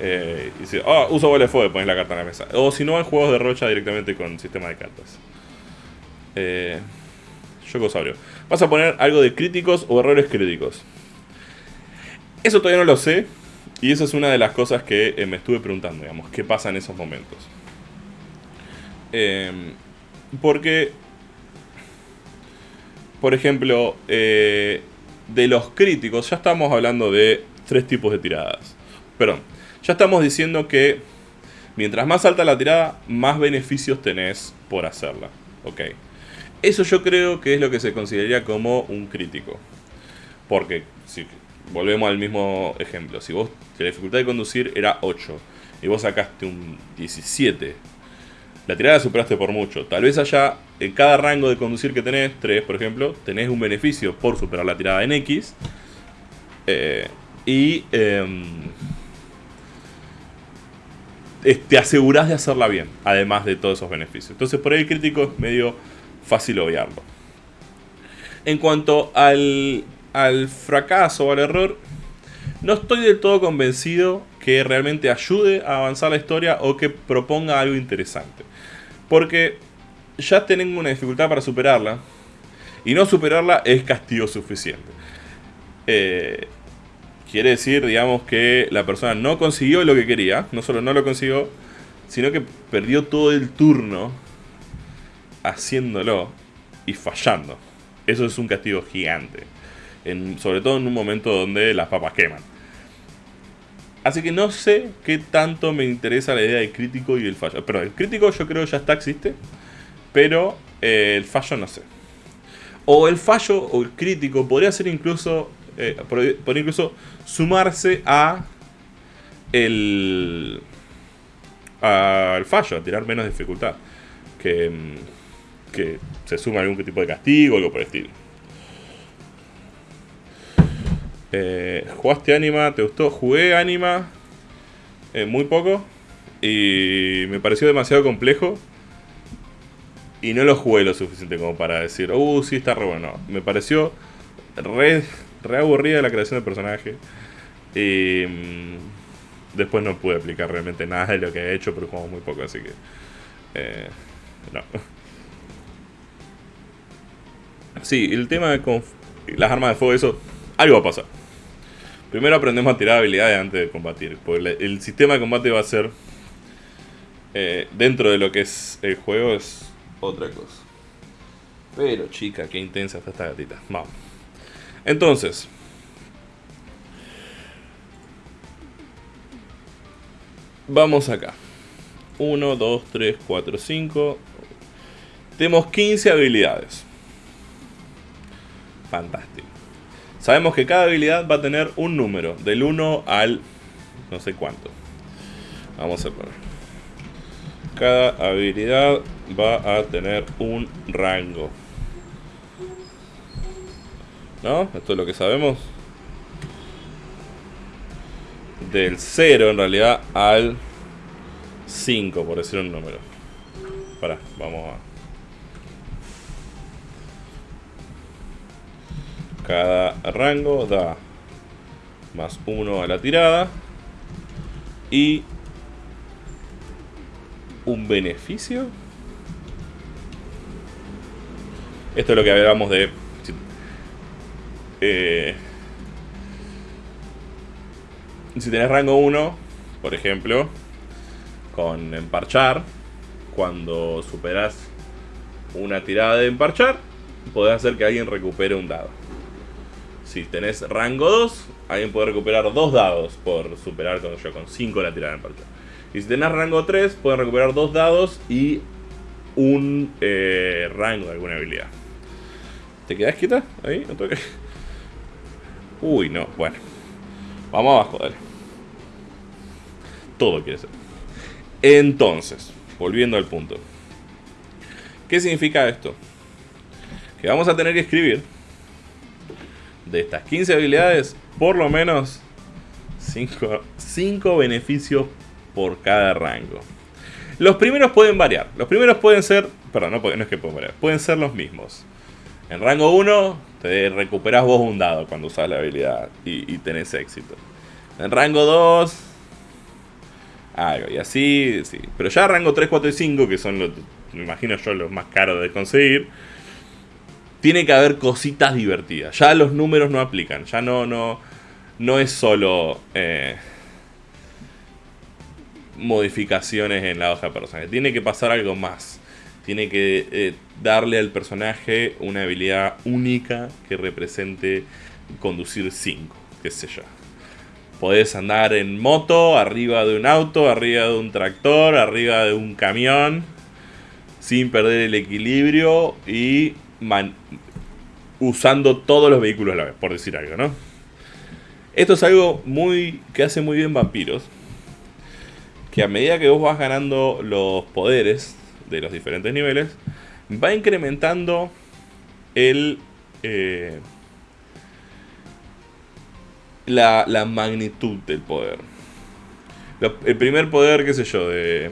Eh, y si, oh, uso bola de fuego, pones la carta en la mesa. O si no, en juegos de rocha directamente con sistema de cartas. Eh, Yokosaurio. ¿Vas a poner algo de críticos o errores críticos? Eso todavía no lo sé. Y esa es una de las cosas que eh, me estuve preguntando, digamos. ¿Qué pasa en esos momentos? Em, porque, por ejemplo, eh, de los críticos, ya estamos hablando de tres tipos de tiradas. Perdón, ya estamos diciendo que mientras más alta la tirada, más beneficios tenés por hacerla. Ok. Eso yo creo que es lo que se consideraría como un crítico. Porque, si volvemos al mismo ejemplo, si vos, la dificultad de conducir era 8 y vos sacaste un 17 la tirada superaste por mucho. Tal vez allá, en cada rango de conducir que tenés, 3 por ejemplo, tenés un beneficio por superar la tirada en X. Eh, y em, te asegurás de hacerla bien, además de todos esos beneficios. Entonces por ahí el crítico es medio fácil obviarlo. En cuanto al, al fracaso o al error, no estoy del todo convencido que realmente ayude a avanzar la historia o que proponga algo interesante. Porque ya tengo una dificultad para superarla. Y no superarla es castigo suficiente. Eh, quiere decir, digamos, que la persona no consiguió lo que quería. No solo no lo consiguió, sino que perdió todo el turno haciéndolo y fallando. Eso es un castigo gigante. sobre todo en un momento donde las papas queman. Así que no sé qué tanto me interesa la idea del crítico y el fallo. Pero el crítico yo creo ya está, existe. Pero eh, el fallo no sé. O el fallo o el crítico podría ser incluso. Eh, podría incluso sumarse a. El. Al fallo, a tirar menos dificultad. Que. Que se suma algún tipo de castigo o algo por el estilo. Eh, ¿Jugaste Anima? ¿Te gustó? Jugué Anima eh, muy poco y me pareció demasiado complejo y no lo jugué lo suficiente como para decir, uh, sí, está re bueno. Me pareció re, aburrida la creación del personaje y mm, después no pude aplicar realmente nada de lo que he hecho, pero jugamos muy poco, así que eh, no. Sí, el tema de las armas de fuego, eso, algo va a pasar. Primero aprendemos a tirar habilidades antes de combatir. Porque el sistema de combate va a ser. Eh, dentro de lo que es el juego, es otra cosa. Pero chica, qué intensa está esta gatita. Vamos. Entonces. Vamos acá. 1, 2, 3, 4, 5. Tenemos 15 habilidades. Fantástico. Sabemos que cada habilidad va a tener un número, del 1 al no sé cuánto. Vamos a poner. Cada habilidad va a tener un rango. ¿No? Esto es lo que sabemos. Del 0 en realidad al 5, por decir un número. Para, vamos a... Cada rango da más 1 a la tirada. Y un beneficio. Esto es lo que hablábamos de... Eh, si tenés rango 1, por ejemplo, con emparchar, cuando superas una tirada de emparchar, podés hacer que alguien recupere un dado. Si tenés rango 2, alguien puede recuperar dos dados por superar con, yo, con 5 la tirada de emparchar. Y si tenés rango 3, pueden recuperar dos dados y un eh, rango de alguna habilidad. ¿Te quedas quieta? Ahí, no toques. Uy, no, bueno. Vamos abajo, dale. Todo quiere ser. Entonces, volviendo al punto. ¿Qué significa esto? Que vamos a tener que escribir de estas 15 habilidades, por lo menos 5 beneficios por cada rango. Los primeros pueden variar. Los primeros pueden ser, perdón, no, no es que pueden variar, pueden ser los mismos. En rango 1 te recuperas vos un dado cuando usas la habilidad y, y tenés éxito. En rango 2 algo. Y así, sí. Pero ya rango 3, 4 y 5, que son, los, me imagino yo, los más caros de conseguir, tiene que haber cositas divertidas. Ya los números no aplican. Ya no, no, no es solo eh, modificaciones en la hoja de personaje. Tiene que pasar algo más. Tiene que eh, darle al personaje una habilidad única que represente conducir 5, qué sé yo. Podés andar en moto, arriba de un auto, arriba de un tractor, arriba de un camión, sin perder el equilibrio y usando todos los vehículos a la vez, por decir algo, ¿no? Esto es algo muy que hace muy bien Vampiros, que a medida que vos vas ganando los poderes de los diferentes niveles, va incrementando el... Eh, la, magnitud del poder. el primer poder, qué sé yo, de...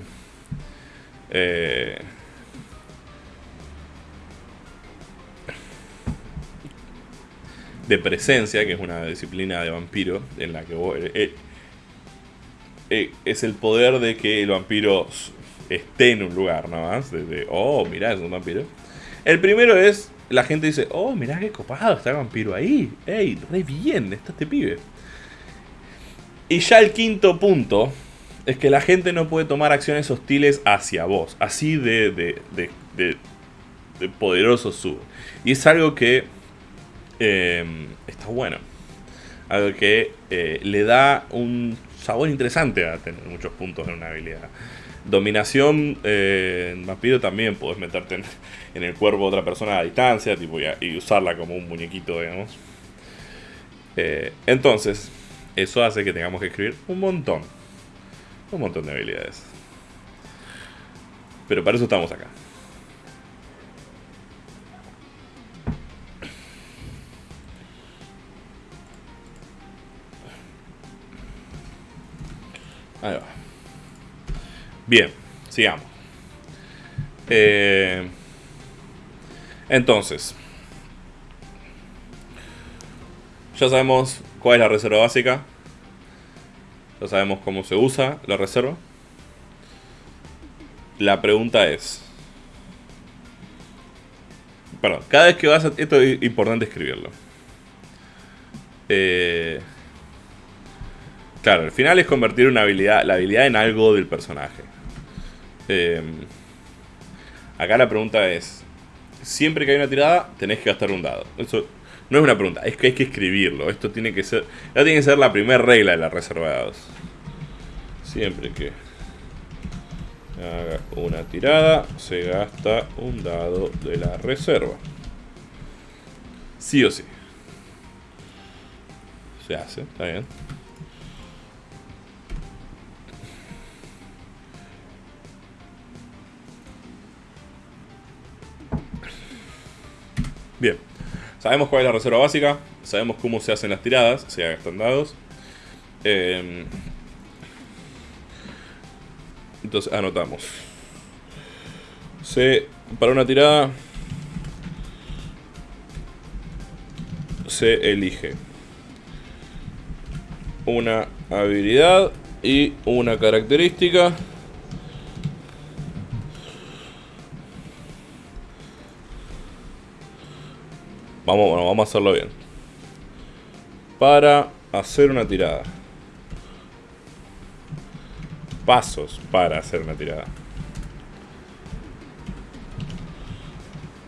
Eh, de presencia, que es una disciplina de vampiro, en la que eh, eh, es el poder de que el vampiro esté en un lugar, ¿no? más? De, oh, mirá, es un vampiro. El primero es la gente dice, oh, mirá qué copado, está el vampiro ahí. Ey, re bien, está este pibe. Y ya el quinto punto es que la gente no puede tomar acciones hostiles hacia vos. Así de, de, de, de, poderoso sube. Y es algo que em, está bueno. Algo que eh, le da un sabor interesante a tener muchos puntos en una habilidad. Dominación eh, en vampiro también puedes meterte en, el cuerpo de otra persona a distancia tipo, y, usarla como un muñequito, digamos. Eh, entonces, eso hace que tengamos que escribir un montón. Un montón de habilidades. Pero para eso estamos acá. Ahí va. Bien, sigamos. Eh, entonces, ya sabemos cuál es la reserva básica. Ya sabemos cómo se usa la reserva. La pregunta es... Perdón, cada vez que vas a... Esto es importante escribirlo. Eh, claro, al final es convertir una habilidad, la habilidad en algo del personaje. Eh, acá la pregunta es, siempre que hay una tirada, tenés que gastar un dado. Eso no es una pregunta, es que hay que escribirlo. Esto tiene que ser, ya tiene que ser la primera regla de la reserva de dados. Siempre que haga una tirada, se gasta un dado de la reserva. Sí o sí. Se hace, está bien. Bien, sabemos cuál es la reserva básica, sabemos cómo se hacen las tiradas, se gastan dados. Em, entonces anotamos. Se, para una tirada se elige una habilidad y una característica Vamos, bueno, vamos a hacerlo bien. Para hacer una tirada. Pasos para hacer una tirada.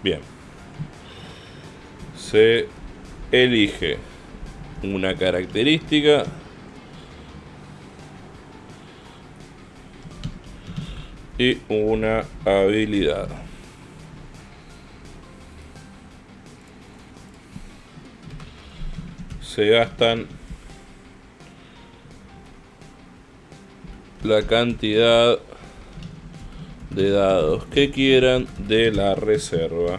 Bien. Se elige una característica y una habilidad. Se gastan la cantidad de dados que quieran de la reserva.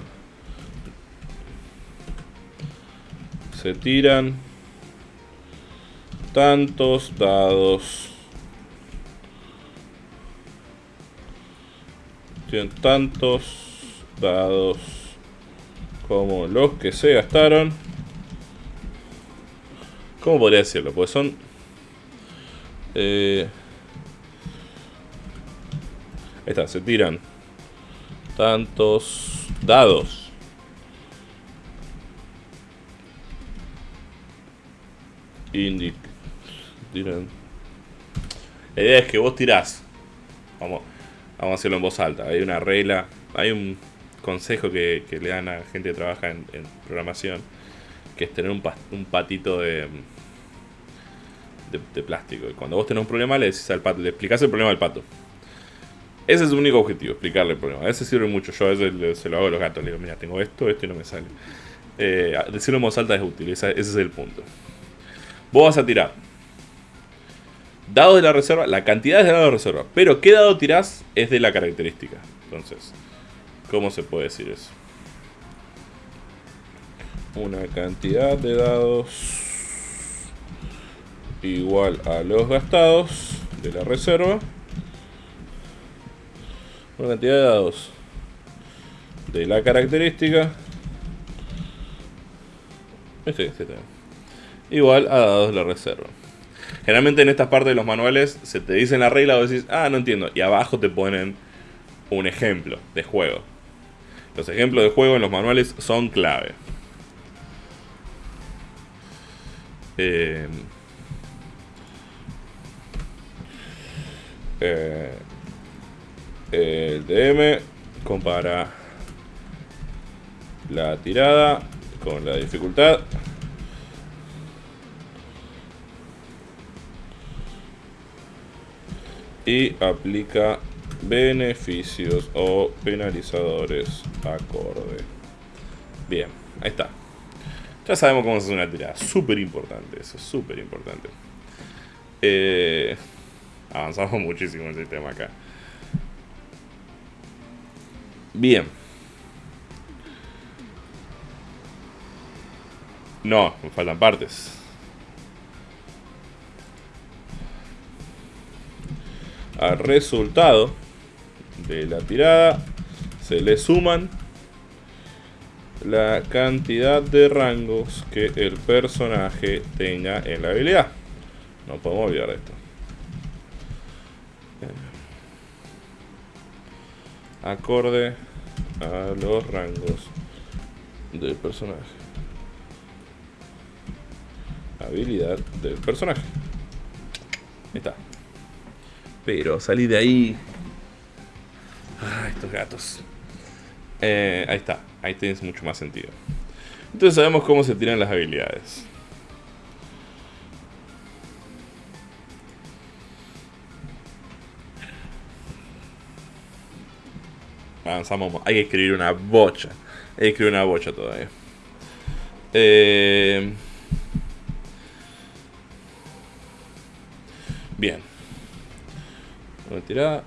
Se tiran tantos dados. Tienen tantos dados como los que se gastaron. ¿Cómo podría decirlo? Pues son... Eh, ahí está, se tiran tantos dados. Indic. Tiran. La idea es que vos tirás. Vamos, vamos a hacerlo en voz alta. Hay una regla, hay un consejo que, le dan a gente que trabaja en programación que es tener un, patito de, de, plástico. Y cuando vos tenés un problema, le decís al pato, le explicás el problema al pato. Ese es su único objetivo, explicarle el problema. A veces sirve mucho. Yo a veces se lo hago a los gatos. Le digo, mira, tengo esto, esto y no me sale. Eh, decirlo en voz alta es útil. ese es el punto. Vos vas a tirar. Dado de la reserva, la cantidad de dados de reserva. Pero qué dado tirás es de la característica. Entonces, ¿cómo se puede decir eso? Una cantidad de dados igual a los gastados de la reserva. Una cantidad de dados de la característica. Este, este, igual a dados de la reserva. Generalmente en estas partes de los manuales se te dicen la regla y decís ah no entiendo y abajo te ponen un ejemplo de juego. Los ejemplos de juego en los manuales son clave Eh, eh, el DM compara la tirada con la dificultad. Y aplica beneficios o penalizadores acorde. Bien, ahí está. Ya sabemos cómo se hace una tirada. Súper importante eso, súper importante. Eh, avanzamos muchísimo en el tema acá. Bien. No, me faltan partes. Al resultado de la tirada se le suman la cantidad de rangos que el personaje tenga en la habilidad. No podemos olvidar esto. Acorde a los rangos del personaje. Habilidad del personaje. Ahí está. Pero salí de ahí. Ah, estos gatos. Eh, ahí está. Ahí tienes mucho más sentido. Entonces sabemos cómo se tiran las habilidades. Avanzamos. Hay que escribir una bocha. Hay que escribir una bocha todavía. Eh... Bien. Una tirada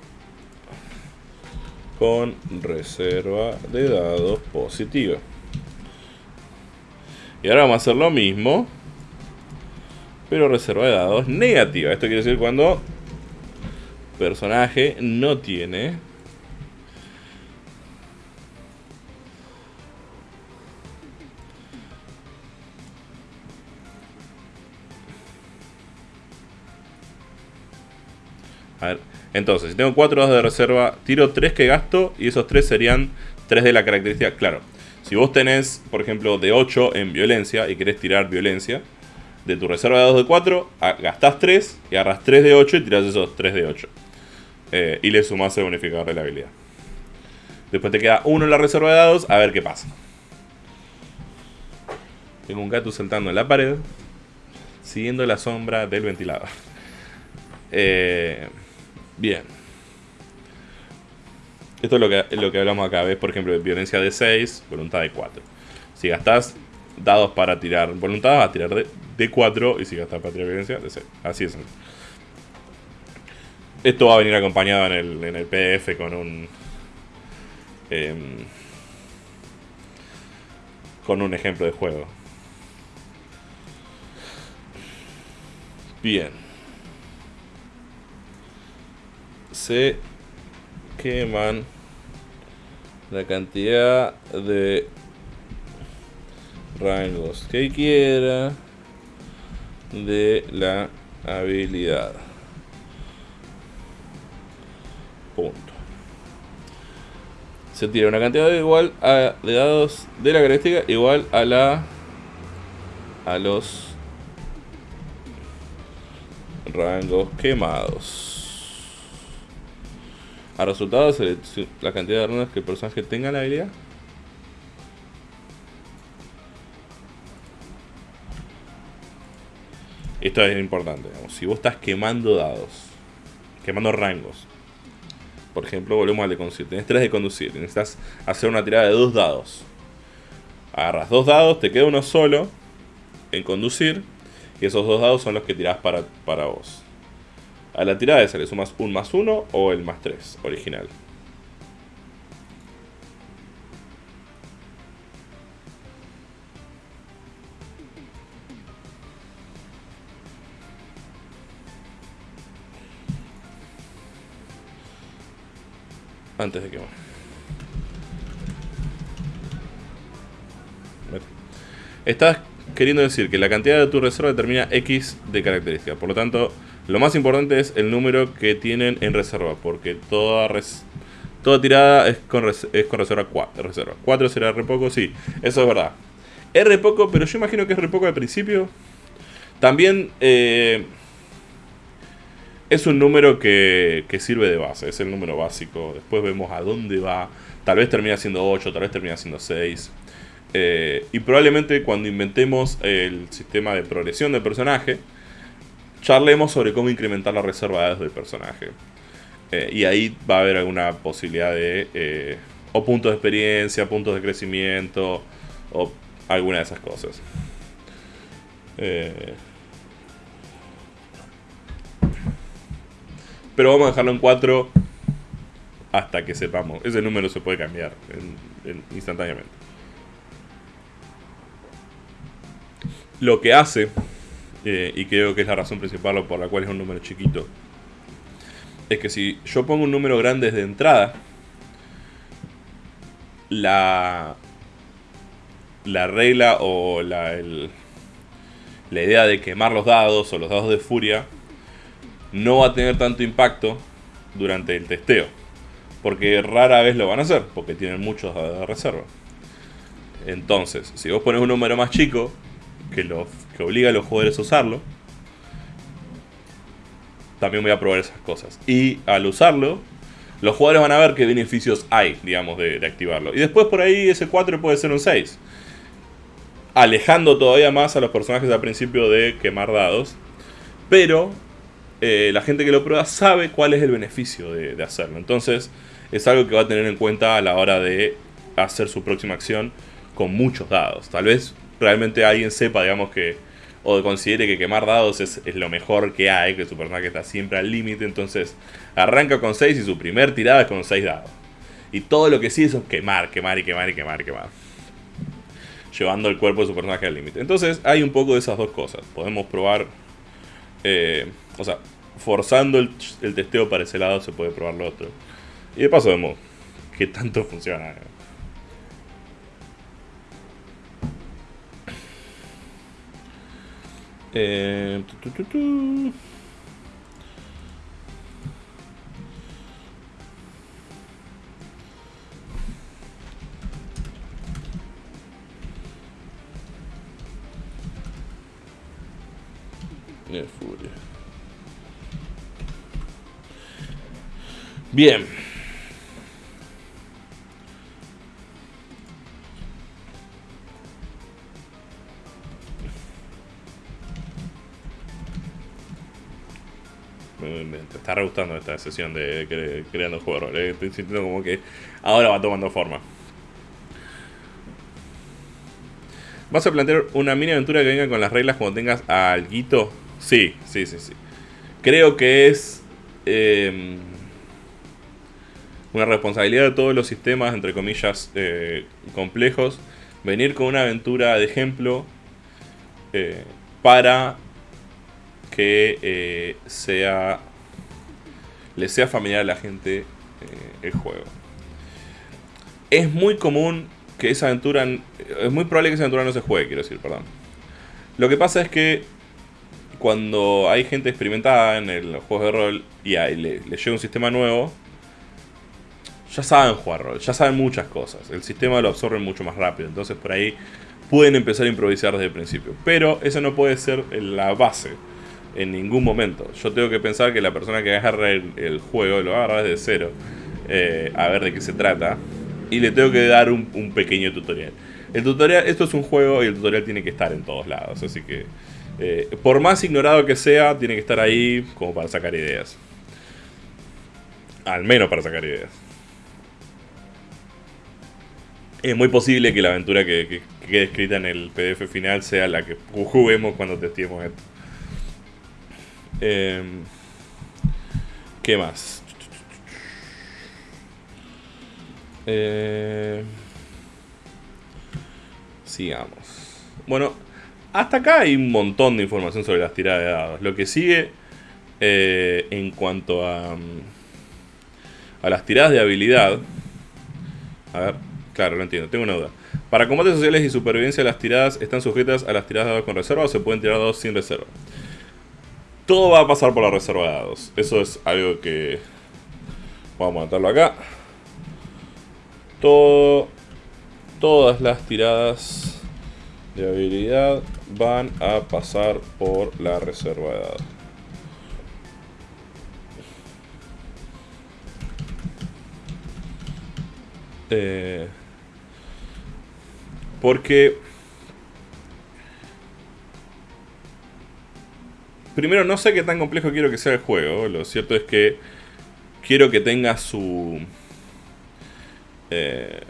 con reserva de dados positiva. Y ahora vamos a hacer lo mismo, pero reserva de dados negativa. Esto quiere decir cuando personaje no tiene entonces, si tengo 4 dados de reserva, tiro 3 que gasto y esos 3 serían 3 de la característica. Claro, Si vos tenés, por ejemplo, de 8 en violencia y querés tirar violencia, de tu reserva de dados de 4, gastás 3 y agarras 3 de 8 y tirás esos 3 de 8. Eh, y le sumás el bonificador de la habilidad. Después te queda uno en la reserva de dados, a ver qué pasa. Tengo un gato saltando en la pared, siguiendo la sombra del ventilador. Eh, bien. Esto es lo que, lo que hablamos acá. ¿Ves? Por ejemplo, violencia de 6, voluntad de 4. Si gastás dados para tirar voluntad, vas a tirar de, 4. Y si gastás para tirar violencia, de 6. Así es. Esto va a venir acompañado en el, en el PDF con un... Em, con un ejemplo de juego. Bien. Se queman la cantidad de rangos que quiera de la habilidad. Punto. Se tira una cantidad de igual a de dados de la característica igual a la a los rangos quemados. A resultados, la cantidad de runas que el personaje tenga la habilidad. Esto es importante. Si vos estás quemando dados, quemando rangos, por ejemplo, volvemos al de conducir. Tenés 3 de conducir. Necesitas hacer una tirada de dos dados. Agarras dos dados, te queda uno solo en conducir. Y esos dos dados son los que tirás para, para vos. A la tirada esa le sumas un más uno o el más 3 original. Antes de que... Estás queriendo decir que la cantidad de tu reserva determina X de característica. Por lo tanto, lo más importante es el número que tienen en reserva, porque toda, toda tirada es con, es con reserva 4. Reserva. 4 será re poco, sí, eso es verdad. Es poco, pero yo imagino que es re poco al principio. También eh, es un número que, que, sirve de base, es el número básico. Después vemos a dónde va. Tal vez termina siendo 8, tal vez termina siendo 6. Eh, y probablemente cuando inventemos el sistema de progresión del personaje, charlemos sobre cómo incrementar la reserva de datos del personaje. Eh, y ahí va a haber alguna posibilidad de... Eh, o puntos de experiencia, puntos de crecimiento, o alguna de esas cosas. Eh, pero vamos a dejarlo en 4 hasta que sepamos. Ese número se puede cambiar instantáneamente. Lo que hace eh, y creo que es la razón principal por la cual es un número chiquito, es que si yo pongo un número grande desde entrada, la, la regla o la, la idea de quemar los dados o los dados de furia no va a tener tanto impacto durante el testeo. Porque rara vez lo van a hacer, porque tienen muchos dados de reserva. Entonces, si vos pones un número más chico, que, lo, que obliga a los jugadores a usarlo, también voy a probar esas cosas. Y al usarlo, los jugadores van a ver qué beneficios hay, digamos, de, activarlo. Y después por ahí ese 4 puede ser un 6. Alejando todavía más a los personajes al principio de quemar dados. Pero eh, la gente que lo prueba sabe cuál es el beneficio de, de hacerlo. Entonces es algo que va a tener en cuenta a la hora de hacer su próxima acción con muchos dados. Tal vez realmente alguien sepa, digamos, que o considere que quemar dados es, lo mejor que hay, que su personaje está siempre al límite, entonces arranca con 6 y su primer tirada es con 6 dados. Y todo lo que sí es quemar, quemar y quemar y quemar y quemar. Llevando el cuerpo de su personaje al límite. Entonces hay un poco de esas dos cosas. Podemos probar, eh, o sea, forzando el, el, testeo para ese lado se puede probar lo otro. Y de paso vemos que tanto funciona. Eh, tu, tu, tu, Bien. Me, está re gustando esta sesión de, cre- creando juegos. eh. Estoy sintiendo como que ahora va tomando forma. ¿Vas a plantear una mini aventura que venga con las reglas cuando tengas alguito? Sí, sí, sí, sí. Creo que es eh, una responsabilidad de todos los sistemas, entre comillas, eh, complejos, venir con una aventura de ejemplo eh, para que eh, sea le sea familiar a la gente eh, el juego. Es muy común que esa aventura, es muy probable que esa aventura no se juegue, quiero decir, perdón. Lo que pasa es que cuando hay gente experimentada en el juego de rol y le, le llega un sistema nuevo, ya saben jugar rol, ya saben muchas cosas. El sistema lo absorbe mucho más rápido, entonces por ahí pueden empezar a improvisar desde el principio. Pero eso no puede ser la base en ningún momento. Yo tengo que pensar que la persona que agarra el, el juego lo agarra desde cero, eh, a ver de qué se trata, y le tengo que dar un, pequeño tutorial. El tutorial, esto es un juego y el tutorial tiene que estar en todos lados, así que eh, por más ignorado que sea, tiene que estar ahí como para sacar ideas. Al menos para sacar ideas. Es muy posible que la aventura que, que- que quede escrita en el PDF final sea la que juguemos cuando testemos esto. Em, ¿Qué más? Eh, sigamos. Bueno, hasta acá hay un montón de información sobre las tiradas de dados. Lo que sigue eh, en cuanto a, mm, a las tiradas de habilidad. A ver, claro, lo entiendo, tengo una duda. Para combates sociales y supervivencia, las tiradas están sujetas a las tiradas de dados con reserva o se pueden tirar dados sin reserva. Todo va a pasar por la reserva de dados. Eso es algo que. Vamos a anotarlo acá. Todo. Todas las tiradas de habilidad van a pasar por la reserva de dados. Eh, porque primero no sé qué tan complejo quiero que sea el juego. Lo cierto es que quiero que tenga su eh,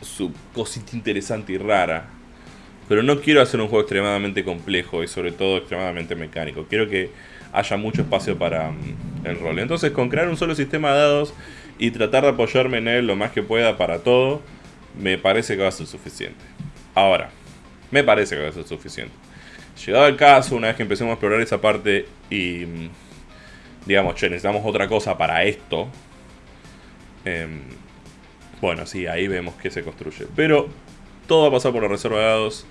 su cosita interesante y rara. Pero no quiero hacer un juego extremadamente complejo y sobre todo extremadamente mecánico. Quiero que haya mucho espacio para mm, el rol. Entonces con crear un solo sistema de dados y tratar de apoyarme en él lo más que pueda para todo, me parece que va a ser suficiente. Ahora, me parece que va a ser suficiente. Llegado el caso, una vez que empecemos a explorar esa parte y mm, digamos, che, necesitamos otra cosa para esto. em, bueno, sí, ahí vemos que se construye. Pero todo va a pasar por la reserva de dados.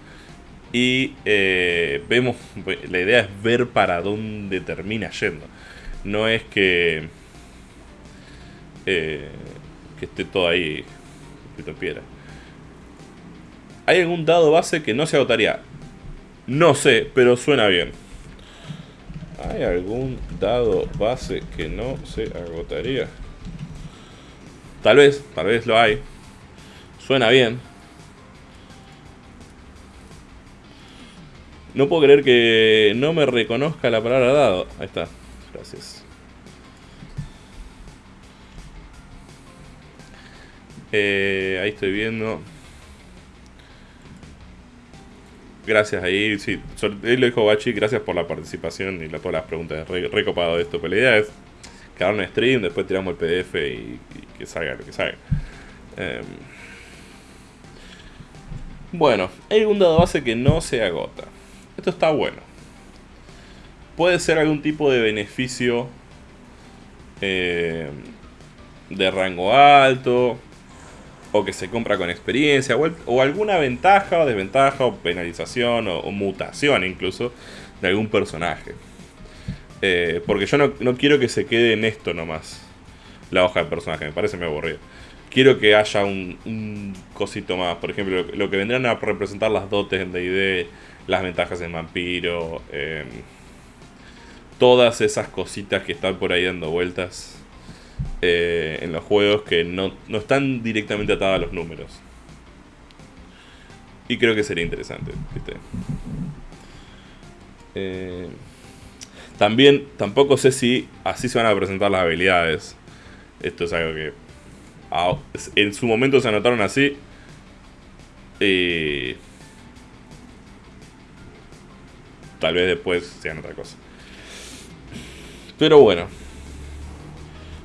Y eh, vemos, la idea es ver para dónde termina yendo. No es que, eh, que esté todo ahí escrito en piedra. ¿Hay algún dado base que no se agotaría? No sé, pero suena bien. ¿Hay algún dado base que no se agotaría? Tal vez, tal vez lo hay. Suena bien. No puedo creer que no me reconozca la palabra dado. Ahí está. Gracias. Eh, ahí estoy viendo. Gracias ahí, sí. Él lo dijo Bachi, gracias por la participación y la, todas las preguntas. Re, recopado esto. Pero la idea es quedar en stream, después tiramos el PDF y, que salga lo que salga. Em, bueno, hay un dado base que no se agota. Esto está bueno. Puede ser algún tipo de beneficio eh, de rango alto. O que se compra con experiencia. O, alguna ventaja o desventaja. O penalización. O, mutación incluso. De algún personaje. Eh, porque yo no, no quiero que se quede en esto nomás. La hoja de personaje. Me parece muy aburrido. Quiero que haya un, un cosito más. Por ejemplo, lo, lo que vendrán a representar las dotes en D&D. Las ventajas en vampiro. em, todas esas cositas que están por ahí dando vueltas eh, en los juegos que no, no están directamente atadas a los números. Y creo que sería interesante. Eh, también, tampoco sé si así se van a presentar las habilidades. Esto es algo que en su momento se anotaron así. Y tal vez después sean otra cosa. Pero bueno.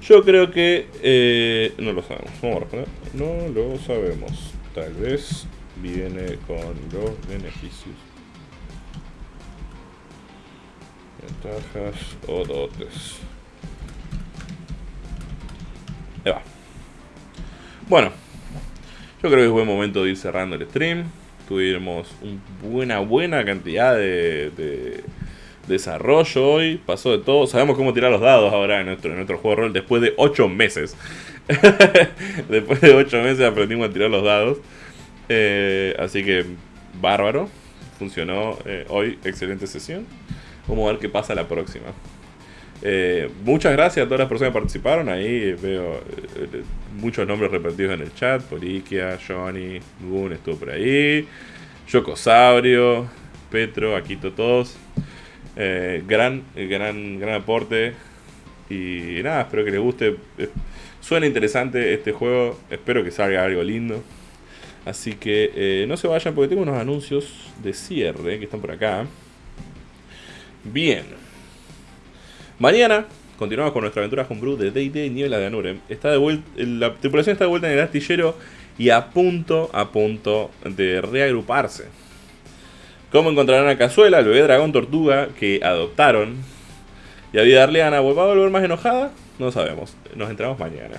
Yo creo que... Eh, no lo sabemos. Vamos a responder. No lo sabemos. Tal vez viene con los beneficios. Ventajas o dotes. Ahí va. Bueno. Yo creo que es buen momento de ir cerrando el stream. Tuvimos una buena, buena cantidad de, desarrollo hoy. Pasó de todo. Sabemos cómo tirar los dados ahora en nuestro, juego de rol después de 8 meses. después de 8 meses aprendimos a tirar los dados. Eh, así que, bárbaro. Funcionó eh, hoy. Excelente sesión. Vamos a ver qué pasa la próxima. Eh, muchas gracias a todas las personas que participaron. Ahí veo muchos nombres repetidos en el chat. Poliquia, Johnny, Goon estuvo por ahí. Yocosaurio, Petro, Aquito, todos. Gran, gran, gran aporte. Y nada, espero que les guste. Suena interesante este juego. Espero que salga algo lindo. Así que eh, no se vayan porque tengo unos anuncios de cierre que están por acá. Bien. Mañana continuamos con nuestra aventura Homebrew de D&D Niebla de Anurem. Está de vuelta, la tripulación está de vuelta en el astillero y a punto, a punto de reagruparse. ¿Cómo encontrarán a Cazuela, el bebé dragón tortuga que adoptaron? ¿Y a Vida Arleana va a volver más enojada? No sabemos. Nos entramos mañana.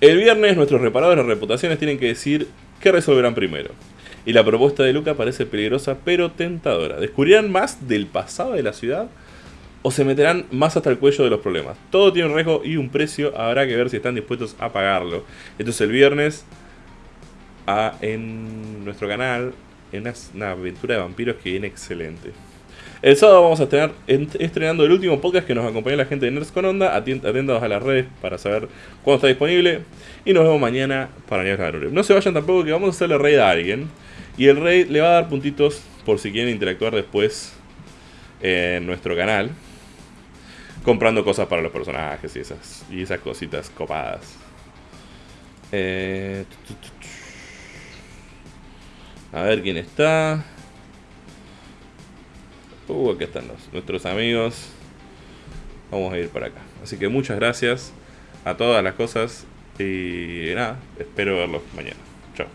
El viernes nuestros reparadores de reputaciones tienen que decir ¿Qué resolverán primero? Y la propuesta de Luca parece peligrosa pero tentadora. ¿Descubrirán más del pasado de la ciudad? ¿O se meterán más hasta el cuello de los problemas? Todo tiene un riesgo y un precio. Habrá que ver si están dispuestos a pagarlo. Esto es el viernes en nuestro canal. Una aventura de vampiros que viene excelente. El sábado vamos a estar estrenando el último podcast que nos acompaña la gente de Nerds con Onda. Atentos a las redes para saber cuándo está disponible. Y nos vemos mañana para Nerds No se vayan tampoco que vamos a hacerle raid a alguien. Y el raid le va a dar puntitos por si quieren interactuar después en nuestro canal. Comprando cosas para los personajes y esas, y esas cositas copadas. Eh, a ver quién está. Uh, están nuestros amigos. Vamos a ir para acá. Así que muchas gracias a todas las cosas. Y nada, espero verlos mañana. Chao.